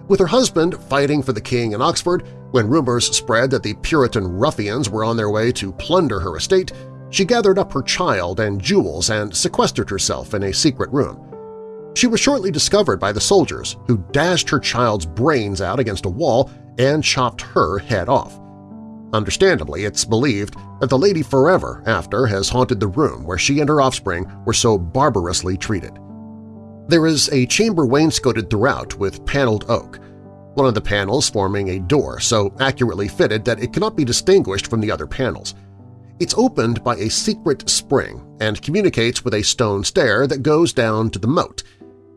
With her husband fighting for the king in Oxford, when rumors spread that the Puritan ruffians were on their way to plunder her estate, she gathered up her child and jewels and sequestered herself in a secret room. She was shortly discovered by the soldiers, who dashed her child's brains out against a wall and chopped her head off. Understandably, it's believed that the lady forever after has haunted the room where she and her offspring were so barbarously treated. There is a chamber wainscoted throughout with paneled oak, one of the panels forming a door so accurately fitted that it cannot be distinguished from the other panels. It's opened by a secret spring and communicates with a stone stair that goes down to the moat.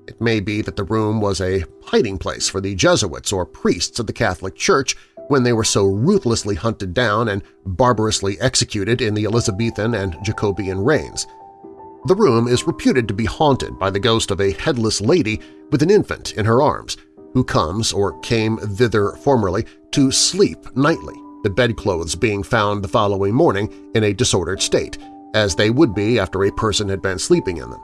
It may be that the room was a hiding place for the Jesuits or priests of the Catholic Church when they were so ruthlessly hunted down and barbarously executed in the Elizabethan and Jacobean reigns. The room is reputed to be haunted by the ghost of a headless lady with an infant in her arms, who comes or came thither formerly to sleep nightly, the bedclothes being found the following morning in a disordered state, as they would be after a person had been sleeping in them.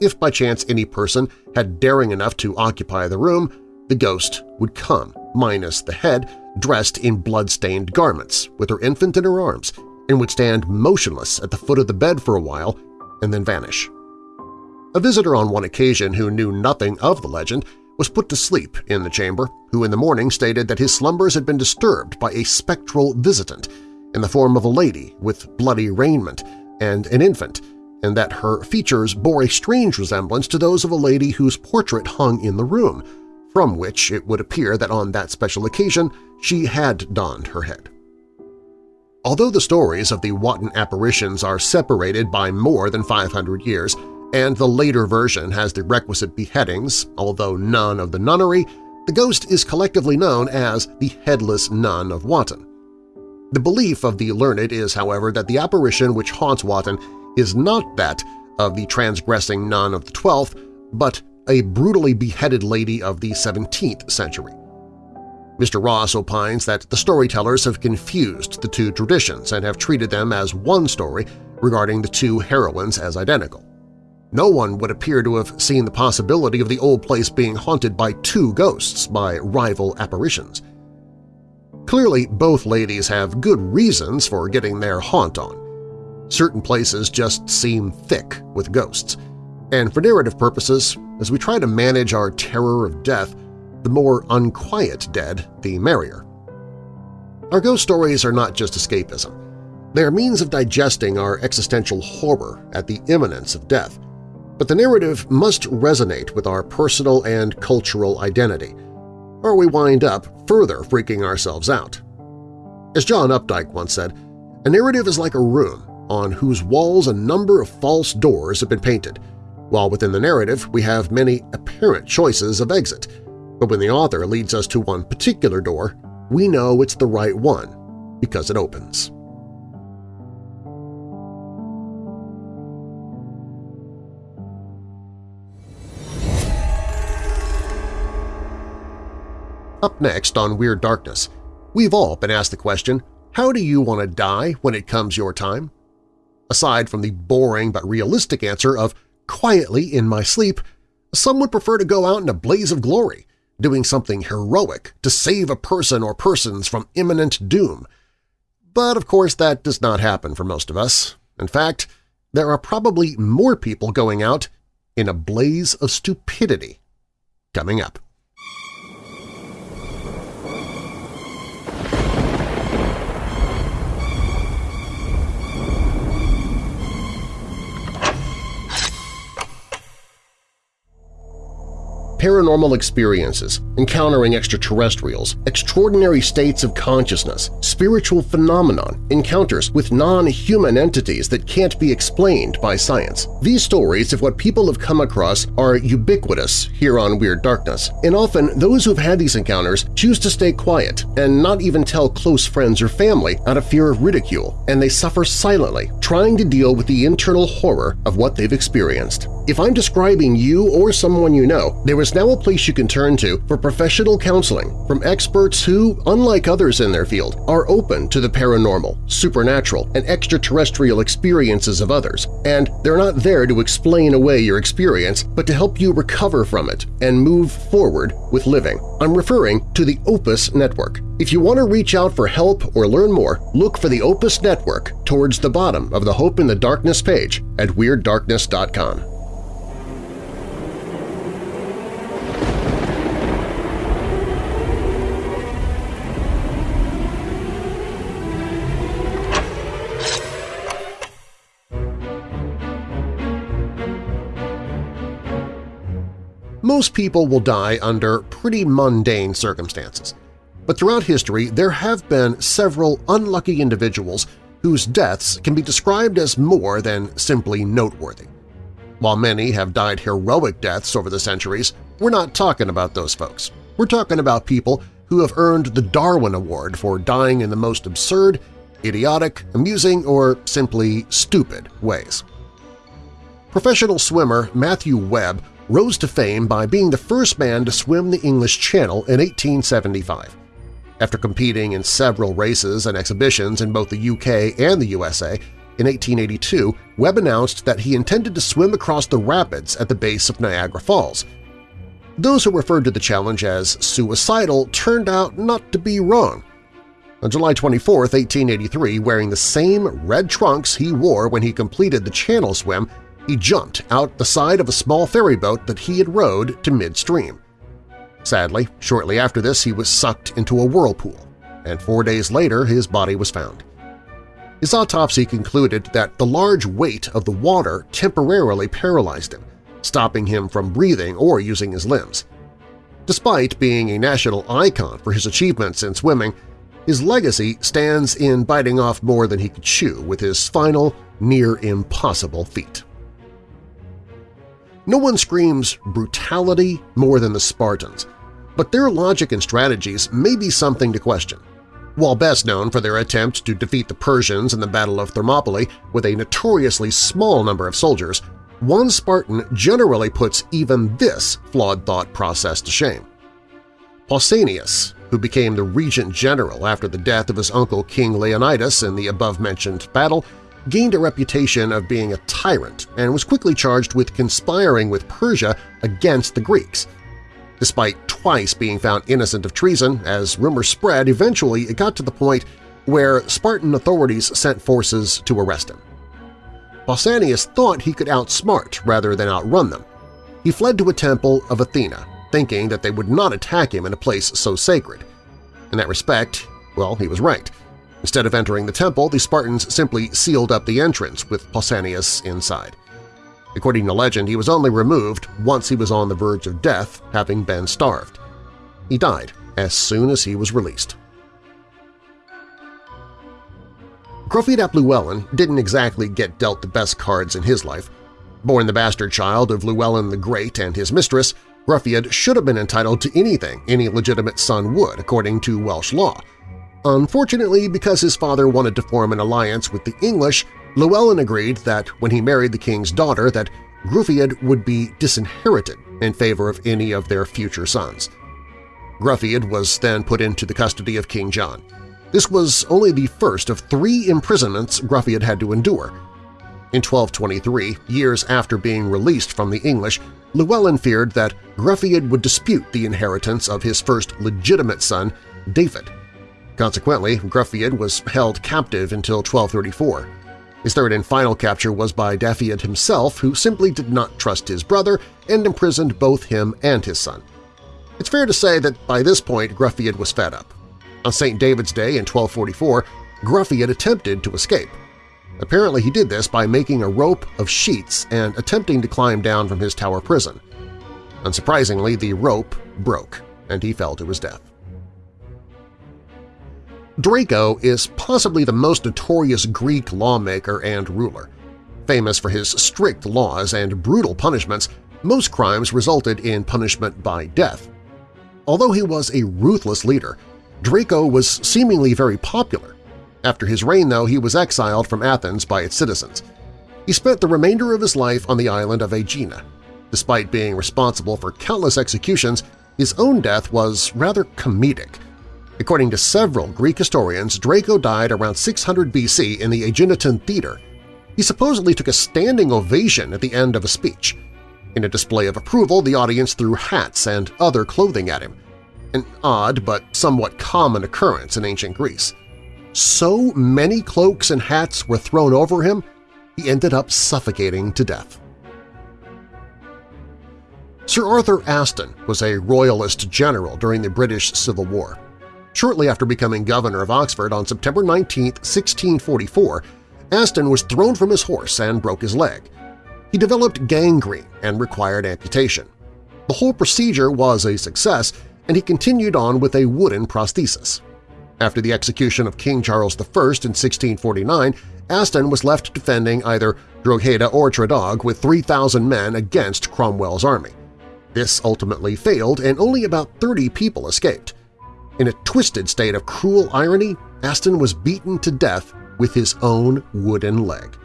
If by chance any person had daring enough to occupy the room, the ghost would come, minus the head, dressed in blood-stained garments, with her infant in her arms, and would stand motionless at the foot of the bed for a while and then vanish. A visitor on one occasion who knew nothing of the legend was put to sleep in the chamber, who in the morning stated that his slumbers had been disturbed by a spectral visitant in the form of a lady with bloody raiment and an infant, and that her features bore a strange resemblance to those of a lady whose portrait hung in the room, from which it would appear that on that special occasion she had donned her head. Although the stories of the Wotton apparitions are separated by more than 500 years, and the later version has the requisite beheadings, although none of the nunnery, the ghost is collectively known as the Headless Nun of Wotton. The belief of the learned is, however, that the apparition which haunts Wotton is not that of the transgressing nun of the 12th, but a brutally beheaded lady of the 17th century. Mr. Ross opines that the storytellers have confused the two traditions and have treated them as one story regarding the two heroines as identical. No one would appear to have seen the possibility of the old place being haunted by two ghosts by rival apparitions. Clearly, both ladies have good reasons for getting their haunt on. Certain places just seem thick with ghosts, and for narrative purposes, as we try to manage our terror of death, the more unquiet dead, the merrier. Our ghost stories are not just escapism. They are means of digesting our existential horror at the imminence of death. But the narrative must resonate with our personal and cultural identity, or we wind up further freaking ourselves out. As John Updike once said, a narrative is like a room on whose walls a number of false doors have been painted – while within the narrative, we have many apparent choices of exit, but when the author leads us to one particular door, we know it's the right one because it opens. Up next on Weird Darkness, we've all been asked the question, how do you want to die when it comes your time? Aside from the boring but realistic answer of quietly in my sleep, some would prefer to go out in a blaze of glory, doing something heroic to save a person or persons from imminent doom. But of course that does not happen for most of us. In fact, there are probably more people going out in a blaze of stupidity. Coming up. Paranormal experiences, encountering extraterrestrials, extraordinary states of consciousness, spiritual phenomenon, encounters with non-human entities that can't be explained by science. These stories of what people have come across are ubiquitous here on Weird Darkness, and often those who've had these encounters choose to stay quiet and not even tell close friends or family out of fear of ridicule, and they suffer silently, trying to deal with the internal horror of what they've experienced. If I'm describing you or someone you know, there is now a place you can turn to for professional counseling from experts who, unlike others in their field, are open to the paranormal, supernatural, and extraterrestrial experiences of others, and they're not there to explain away your experience but to help you recover from it and move forward with living. I'm referring to the Opus Network. If you want to reach out for help or learn more, look for the Opus Network towards the bottom of the Hope in the Darkness page at WeirdDarkness.com. Most people will die under pretty mundane circumstances, but throughout history there have been several unlucky individuals whose deaths can be described as more than simply noteworthy. While many have died heroic deaths over the centuries, we're not talking about those folks. We're talking about people who have earned the Darwin Award for dying in the most absurd, idiotic, amusing, or simply stupid ways. Professional swimmer Matthew Webb rose to fame by being the first man to swim the English Channel in 1875. After competing in several races and exhibitions in both the UK and the USA, in 1882 Webb announced that he intended to swim across the rapids at the base of Niagara Falls. Those who referred to the challenge as suicidal turned out not to be wrong. On July 24, 1883, wearing the same red trunks he wore when he completed the channel swim, he jumped out the side of a small ferry boat that he had rowed to midstream. Sadly, shortly after this he was sucked into a whirlpool, and four days later his body was found. His autopsy concluded that the large weight of the water temporarily paralyzed him, stopping him from breathing or using his limbs. Despite being a national icon for his achievements in swimming, his legacy stands in biting off more than he could chew with his final, near-impossible feat. No one screams brutality more than the Spartans, but their logic and strategies may be something to question. While best known for their attempt to defeat the Persians in the Battle of Thermopylae with a notoriously small number of soldiers, one Spartan generally puts even this flawed thought process to shame. Pausanias, who became the regent general after the death of his uncle King Leonidas in the above-mentioned battle, gained a reputation of being a tyrant and was quickly charged with conspiring with Persia against the Greeks. Despite twice being found innocent of treason, as rumors spread, eventually it got to the point where Spartan authorities sent forces to arrest him. Pausanias thought he could outsmart rather than outrun them. He fled to a temple of Athena, thinking that they would not attack him in a place so sacred. In that respect, well, he was right. Instead of entering the temple, the Spartans simply sealed up the entrance with Pausanias inside. According to legend, he was only removed once he was on the verge of death, having been starved. He died as soon as he was released. Gruffudd ap Llewellyn didn't exactly get dealt the best cards in his life. Born the bastard child of Llewellyn the Great and his mistress, Gruffudd should have been entitled to anything any legitimate son would, according to Welsh law, Unfortunately, because his father wanted to form an alliance with the English, Llewellyn agreed that when he married the king's daughter that Gruffudd would be disinherited in favor of any of their future sons. Gruffydd was then put into the custody of King John. This was only the first of three imprisonments Gruffydd had to endure. In 1223, years after being released from the English, Llewellyn feared that Gruffydd would dispute the inheritance of his first legitimate son, David. Consequently, Gruffydd was held captive until 1234. His third and final capture was by Dafydd himself, who simply did not trust his brother and imprisoned both him and his son. It's fair to say that by this point Gruffydd was fed up. On St. David's Day in 1244, Gruffydd attempted to escape. Apparently he did this by making a rope of sheets and attempting to climb down from his tower prison. Unsurprisingly, the rope broke, and he fell to his death. Draco is possibly the most notorious Greek lawmaker and ruler. Famous for his strict laws and brutal punishments, most crimes resulted in punishment by death. Although he was a ruthless leader, Draco was seemingly very popular. After his reign, though, he was exiled from Athens by its citizens. He spent the remainder of his life on the island of Aegina. Despite being responsible for countless executions, his own death was rather comedic – According to several Greek historians, Draco died around 600 BC in the Aeginetan Theater. He supposedly took a standing ovation at the end of a speech. In a display of approval, the audience threw hats and other clothing at him, an odd but somewhat common occurrence in ancient Greece. So many cloaks and hats were thrown over him, he ended up suffocating to death. Sir Arthur Aston was a royalist general during the British Civil War. Shortly after becoming governor of Oxford on September 19, 1644, Aston was thrown from his horse and broke his leg. He developed gangrene and required amputation. The whole procedure was a success, and he continued on with a wooden prosthesis. After the execution of King Charles I in 1649, Aston was left defending either Drogheda or Treddog with 3,000 men against Cromwell's army. This ultimately failed and only about 30 people escaped. In a twisted state of cruel irony, Aston was beaten to death with his own wooden leg.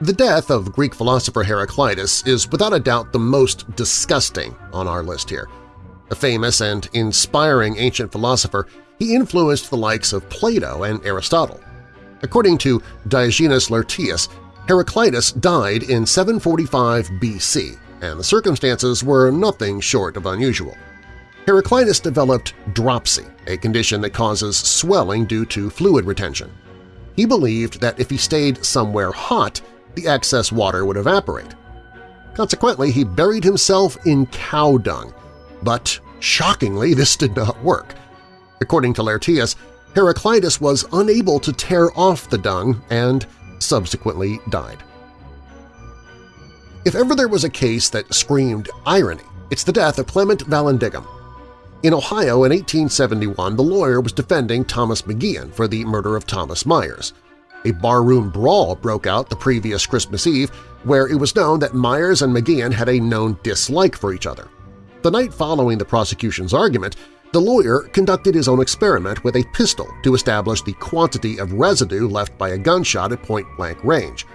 The death of Greek philosopher Heraclitus is without a doubt the most disgusting on our list here. A famous and inspiring ancient philosopher, he influenced the likes of Plato and Aristotle. According to Diogenes Laertius, Heraclitus died in 745 BC, and the circumstances were nothing short of unusual. Heraclitus developed dropsy, a condition that causes swelling due to fluid retention. He believed that if he stayed somewhere hot, the excess water would evaporate. Consequently, he buried himself in cow dung, but shockingly this did not work. According to Laertius, Heraclitus was unable to tear off the dung and subsequently died. If ever there was a case that screamed irony, it's the death of Clement Vallandigham, in Ohio in 1871, the lawyer was defending Thomas McGeehan for the murder of Thomas Myers. A barroom brawl broke out the previous Christmas Eve where it was known that Myers and McGeehan had a known dislike for each other. The night following the prosecution's argument, the lawyer conducted his own experiment with a pistol to establish the quantity of residue left by a gunshot at point-blank range.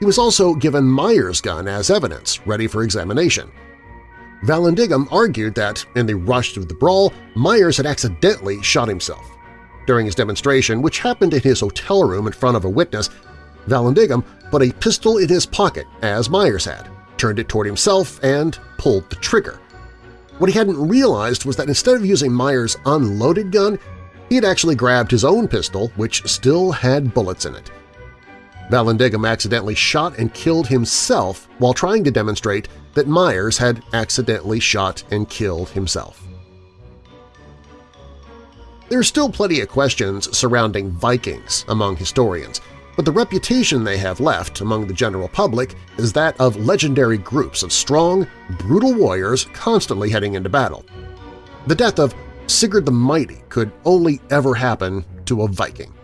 He was also given Myers' gun as evidence, ready for examination. Vallandigham argued that, in the rush of the brawl, Myers had accidentally shot himself. During his demonstration, which happened in his hotel room in front of a witness, Vallandigham put a pistol in his pocket, as Myers had, turned it toward himself, and pulled the trigger. What he hadn't realized was that instead of using Myers' unloaded gun, he had actually grabbed his own pistol, which still had bullets in it. Vallandigham accidentally shot and killed himself while trying to demonstrate that Myers had accidentally shot and killed himself. There are still plenty of questions surrounding Vikings among historians, but the reputation they have left among the general public is that of legendary groups of strong, brutal warriors constantly heading into battle. The death of Sigurd the Mighty could only ever happen to a Viking.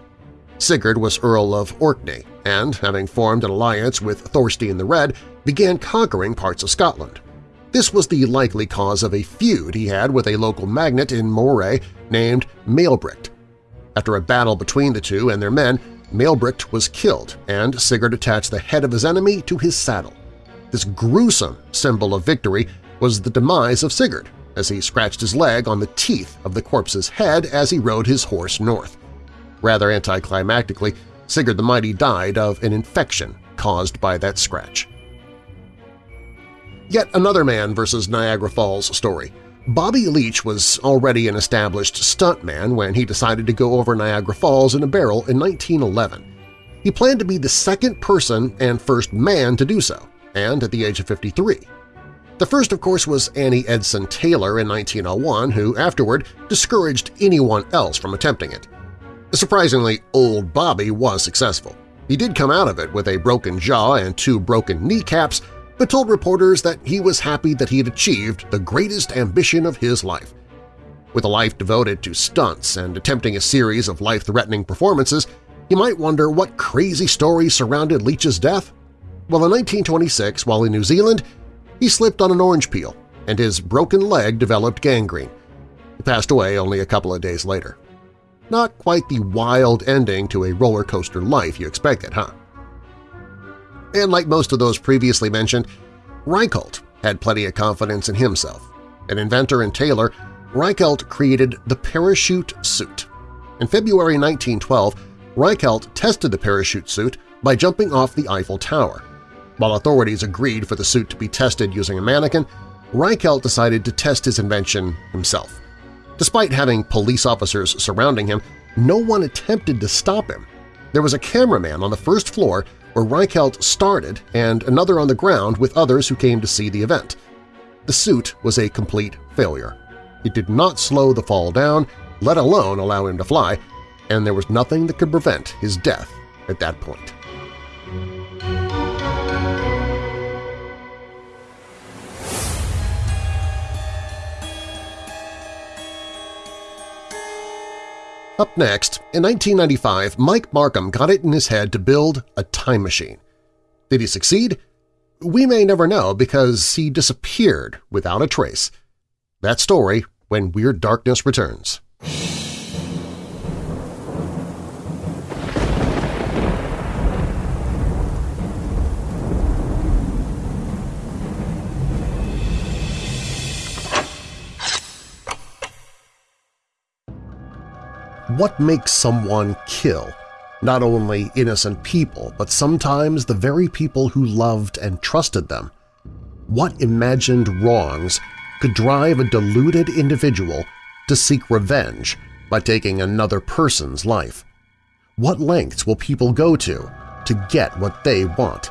Sigurd was Earl of Orkney and, having formed an alliance with Thorstein the Red, began conquering parts of Scotland. This was the likely cause of a feud he had with a local magnate in Moray named Maelbricht. After a battle between the two and their men, Maelbricht was killed, and Sigurd attached the head of his enemy to his saddle. This gruesome symbol of victory was the demise of Sigurd, as he scratched his leg on the teeth of the corpse's head as he rode his horse north. Rather anticlimactically, Sigurd the Mighty died of an infection caused by that scratch. Yet another man versus Niagara Falls story. Bobby Leach was already an established stuntman when he decided to go over Niagara Falls in a barrel in 1911. He planned to be the second person and first man to do so, and at the age of 53. The first, of course, was Annie Edson Taylor in 1901, who afterward discouraged anyone else from attempting it. Surprisingly, old Bobby was successful. He did come out of it with a broken jaw and two broken kneecaps, but told reporters that he was happy that he had achieved the greatest ambition of his life. With a life devoted to stunts and attempting a series of life-threatening performances, you might wonder what crazy stories surrounded Leach's death. Well, in 1926, while in New Zealand, he slipped on an orange peel, and his broken leg developed gangrene. He passed away only a couple of days later. Not quite the wild ending to a roller coaster life you expected, huh? And like most of those previously mentioned, Reichelt had plenty of confidence in himself. An inventor and tailor, Reichelt created the parachute suit. In February 1912, Reichelt tested the parachute suit by jumping off the Eiffel Tower. While authorities agreed for the suit to be tested using a mannequin, Reichelt decided to test his invention himself. Despite having police officers surrounding him, no one attempted to stop him. There was a cameraman on the first floor where Reichelt started and another on the ground with others who came to see the event. The suit was a complete failure. It did not slow the fall down, let alone allow him to fly, and there was nothing that could prevent his death at that point. Up next, in 1995, Mike Markham got it in his head to build a time machine. Did he succeed? We may never know because he disappeared without a trace. That story when Weird Darkness returns. What makes someone kill? Not only innocent people, but sometimes the very people who loved and trusted them. What imagined wrongs could drive a deluded individual to seek revenge by taking another person's life? What lengths will people go to to get what they want?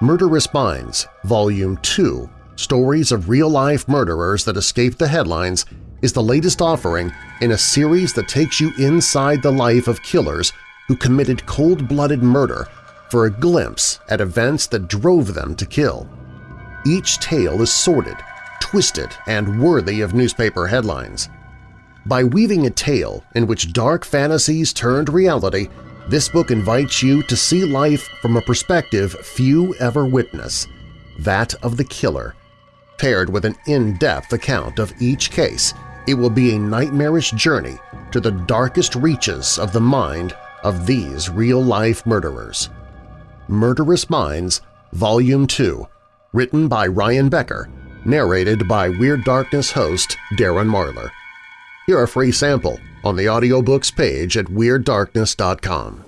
Murderous Minds, Volume 2, Stories of Real-Life Murderers That Escaped the Headlines is the latest offering in a series that takes you inside the life of killers who committed cold-blooded murder for a glimpse at events that drove them to kill. Each tale is sordid, twisted, and worthy of newspaper headlines. By weaving a tale in which dark fantasies turned reality, this book invites you to see life from a perspective few ever witness, that of the killer, paired with an in-depth account of each case it will be a nightmarish journey to the darkest reaches of the mind of these real-life murderers. Murderous Minds, Volume 2, written by Ryan Becker, narrated by Weird Darkness host Darren Marlar. Hear a free sample on the audiobooks page at WeirdDarkness.com.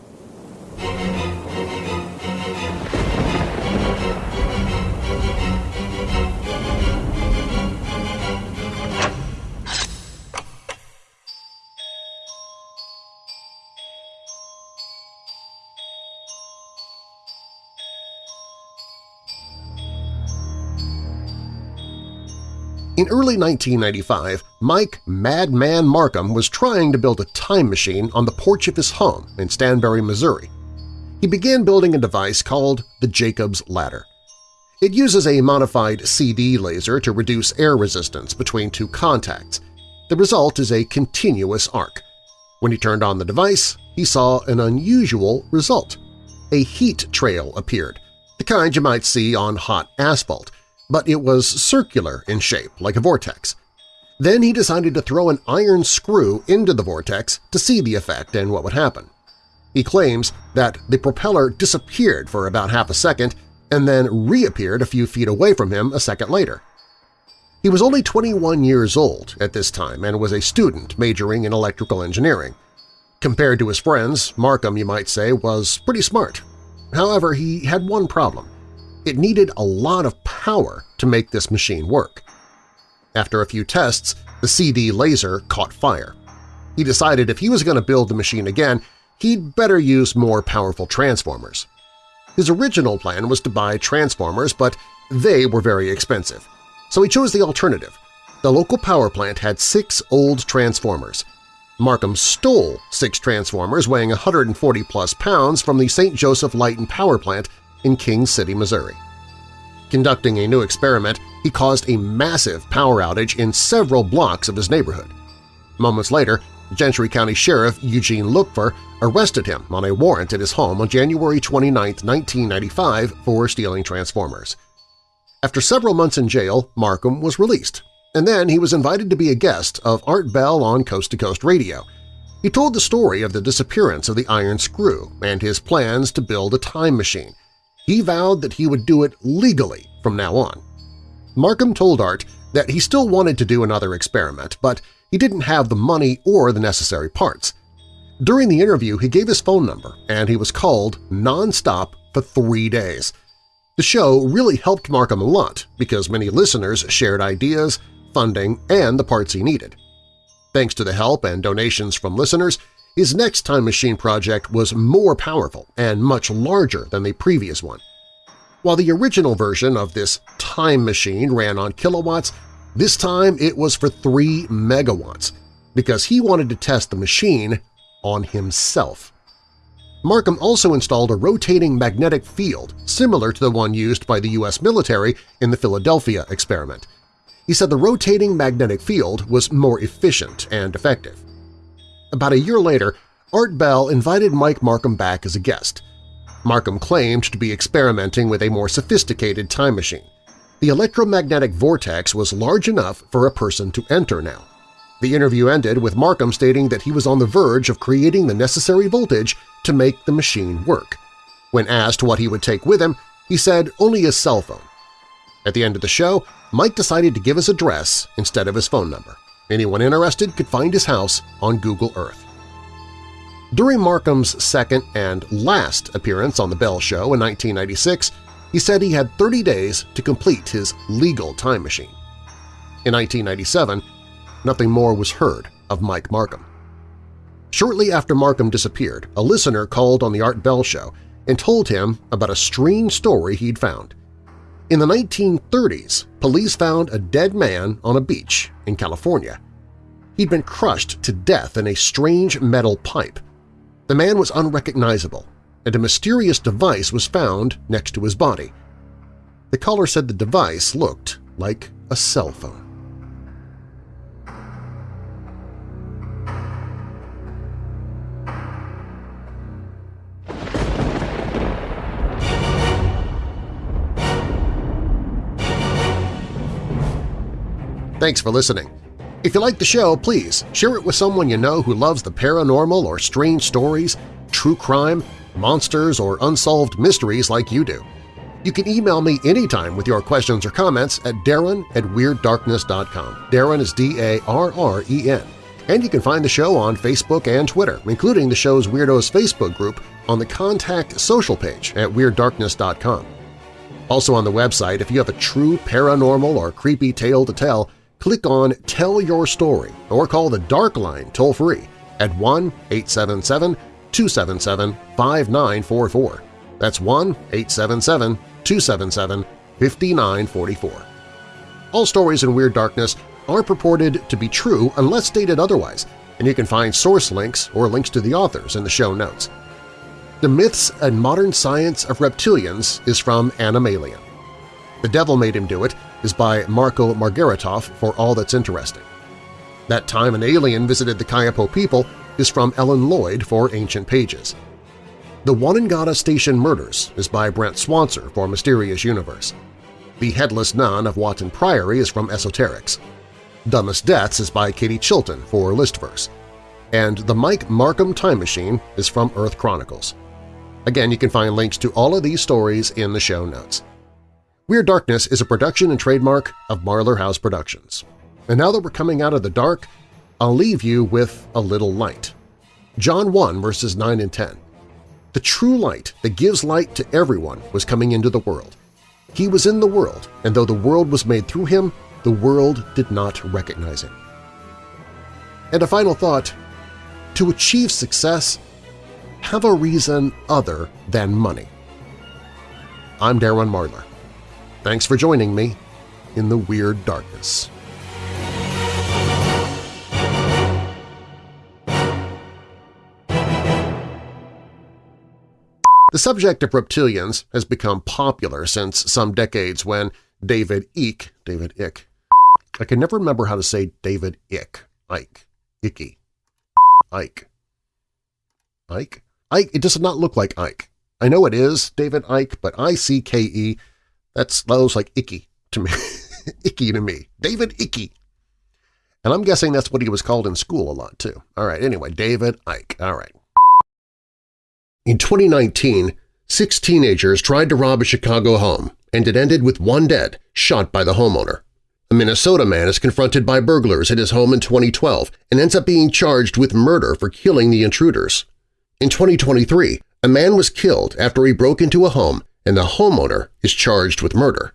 In early 1995, Mike Madman Markham was trying to build a time machine on the porch of his home in Stanberry, Missouri. He began building a device called the Jacob's Ladder. It uses a modified CD laser to reduce air resistance between two contacts. The result is a continuous arc. When he turned on the device, he saw an unusual result. A heat trail appeared, the kind you might see on hot asphalt, but it was circular in shape, like a vortex. Then he decided to throw an iron screw into the vortex to see the effect and what would happen. He claims that the propeller disappeared for about half a second and then reappeared a few feet away from him a second later. He was only 21 years old at this time and was a student majoring in electrical engineering. Compared to his friends, Markham, you might say, was pretty smart. However, he had one problem. It needed a lot of power to make this machine work. After a few tests, the CD laser caught fire. He decided if he was going to build the machine again, he'd better use more powerful transformers. His original plan was to buy transformers, but they were very expensive. So he chose the alternative. The local power plant had six old transformers. Markham stole six transformers weighing 140-plus pounds from the St. Joseph Light and Power Plant in King City, Missouri. Conducting a new experiment, he caused a massive power outage in several blocks of his neighborhood. Moments later, Gentry County Sheriff Eugene Lupfer arrested him on a warrant at his home on January 29, 1995 for stealing transformers. After several months in jail, Markham was released, and then he was invited to be a guest of Art Bell on Coast to Coast Radio. He told the story of the disappearance of the Iron Screw and his plans to build a time machine. He vowed that he would do it legally from now on. Markham told Art that he still wanted to do another experiment, but he didn't have the money or the necessary parts. During the interview, he gave his phone number, and he was called nonstop for three days. The show really helped Markham a lot because many listeners shared ideas, funding, and the parts he needed. Thanks to the help and donations from listeners, his next time machine project was more powerful and much larger than the previous one. While the original version of this time machine ran on kilowatts, this time it was for 3 megawatts because he wanted to test the machine on himself. Markham also installed a rotating magnetic field similar to the one used by the U.S. military in the Philadelphia experiment. He said the rotating magnetic field was more efficient and effective. About a year later, Art Bell invited Mike Markham back as a guest. Markham claimed to be experimenting with a more sophisticated time machine. The electromagnetic vortex was large enough for a person to enter now. The interview ended with Markham stating that he was on the verge of creating the necessary voltage to make the machine work. When asked what he would take with him, he said only his cell phone. At the end of the show, Mike decided to give his address instead of his phone number. Anyone interested could find his house on Google Earth. During Markham's second and last appearance on The Bell Show in 1996, he said he had 30 days to complete his legal time machine. In 1997, nothing more was heard of Mike Markham. Shortly after Markham disappeared, a listener called on the Art Bell Show and told him about a strange story he'd found. In the 1930s, police found a dead man on a beach in California. He'd been crushed to death in a strange metal pipe. The man was unrecognizable, and a mysterious device was found next to his body. The caller said the device looked like a cell phone. Thanks for listening. If you like the show, please share it with someone you know who loves the paranormal or strange stories, true crime, monsters, or unsolved mysteries like you do. You can email me anytime with your questions or comments at darren at WeirdDarkness.com. Darren is D-A-R-R-E-N. And you can find the show on Facebook and Twitter, including the show's Weirdos Facebook group on the Contact social page at WeirdDarkness.com. Also on the website, if you have a true paranormal or creepy tale to tell, click on Tell Your Story or call the Dark Line toll-free at 1-877-277-5944. That's 1-877-277-5944. All stories in Weird Darkness are purported to be true unless stated otherwise, and you can find source links or links to the authors in the show notes. The Myths and Modern Science of Reptilians is from Animalian. The Devil Made Him Do It is by Marco Margaritoff for All That's Interesting. That Time an Alien Visited the Kayapo People is from Ellen Lloyd for Ancient Pages. The Onondaga Station Murders is by Brent Swancer for Mysterious Universe. The Headless Nun of Watton Priory is from Esoterics. Dumbest Deaths is by Katie Chilton for Listverse. And The Mike Markham Time Machine is from Earth Chronicles. Again, you can find links to all of these stories in the show notes. Weird Darkness is a production and trademark of Marlar House Productions. And now that we're coming out of the dark, I'll leave you with a little light. John 1 verses 9 and 10. The true light that gives light to everyone was coming into the world. He was in the world, and though the world was made through him, the world did not recognize him. And a final thought, to achieve success, have a reason other than money. I'm Darren Marlar. Thanks for joining me in the Weird Darkness. The subject of reptilians has become popular since some decades when David Icke, David Icke, I can never remember how to say David Icke, Ike, Icky, Ike, Ike, Ike, it does not look like Ike. I know it is David Icke, but I-C-K-E, that's, that looks like Icky to me, Icky to me, David Icky. And I'm guessing that's what he was called in school a lot too. All right, anyway, David Icke, all right. In 2019, six teenagers tried to rob a Chicago home, and it ended with one dead, shot by the homeowner. A Minnesota man is confronted by burglars at his home in 2012 and ends up being charged with murder for killing the intruders. In 2023, a man was killed after he broke into a home and the homeowner is charged with murder.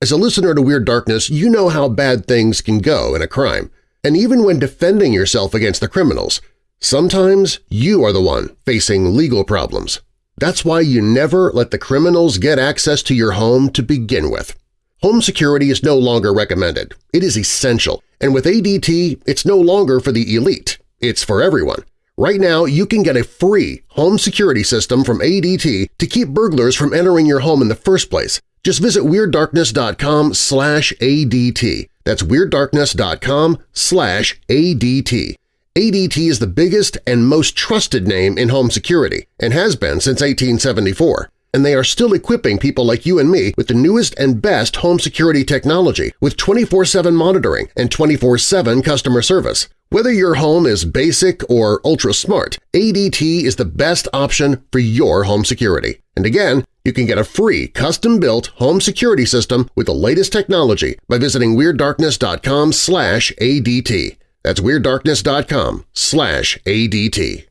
As a listener to Weird Darkness, you know how bad things can go in a crime, and even when defending yourself against the criminals, Sometimes you are the one facing legal problems. That's why you never let the criminals get access to your home to begin with. Home security is no longer recommended. It is essential, and with ADT, it's no longer for the elite. It's for everyone. Right now, you can get a free home security system from ADT to keep burglars from entering your home in the first place. Just visit WeirdDarkness.com slash ADT. That's WeirdDarkness.com slash ADT. ADT is the biggest and most trusted name in home security and has been since 1874, and they are still equipping people like you and me with the newest and best home security technology with 24-7 monitoring and 24-7 customer service. Whether your home is basic or ultra-smart, ADT is the best option for your home security. And again, you can get a free custom-built home security system with the latest technology by visiting WeirdDarkness.com ADT. That's WeirdDarkness.com slash ADT.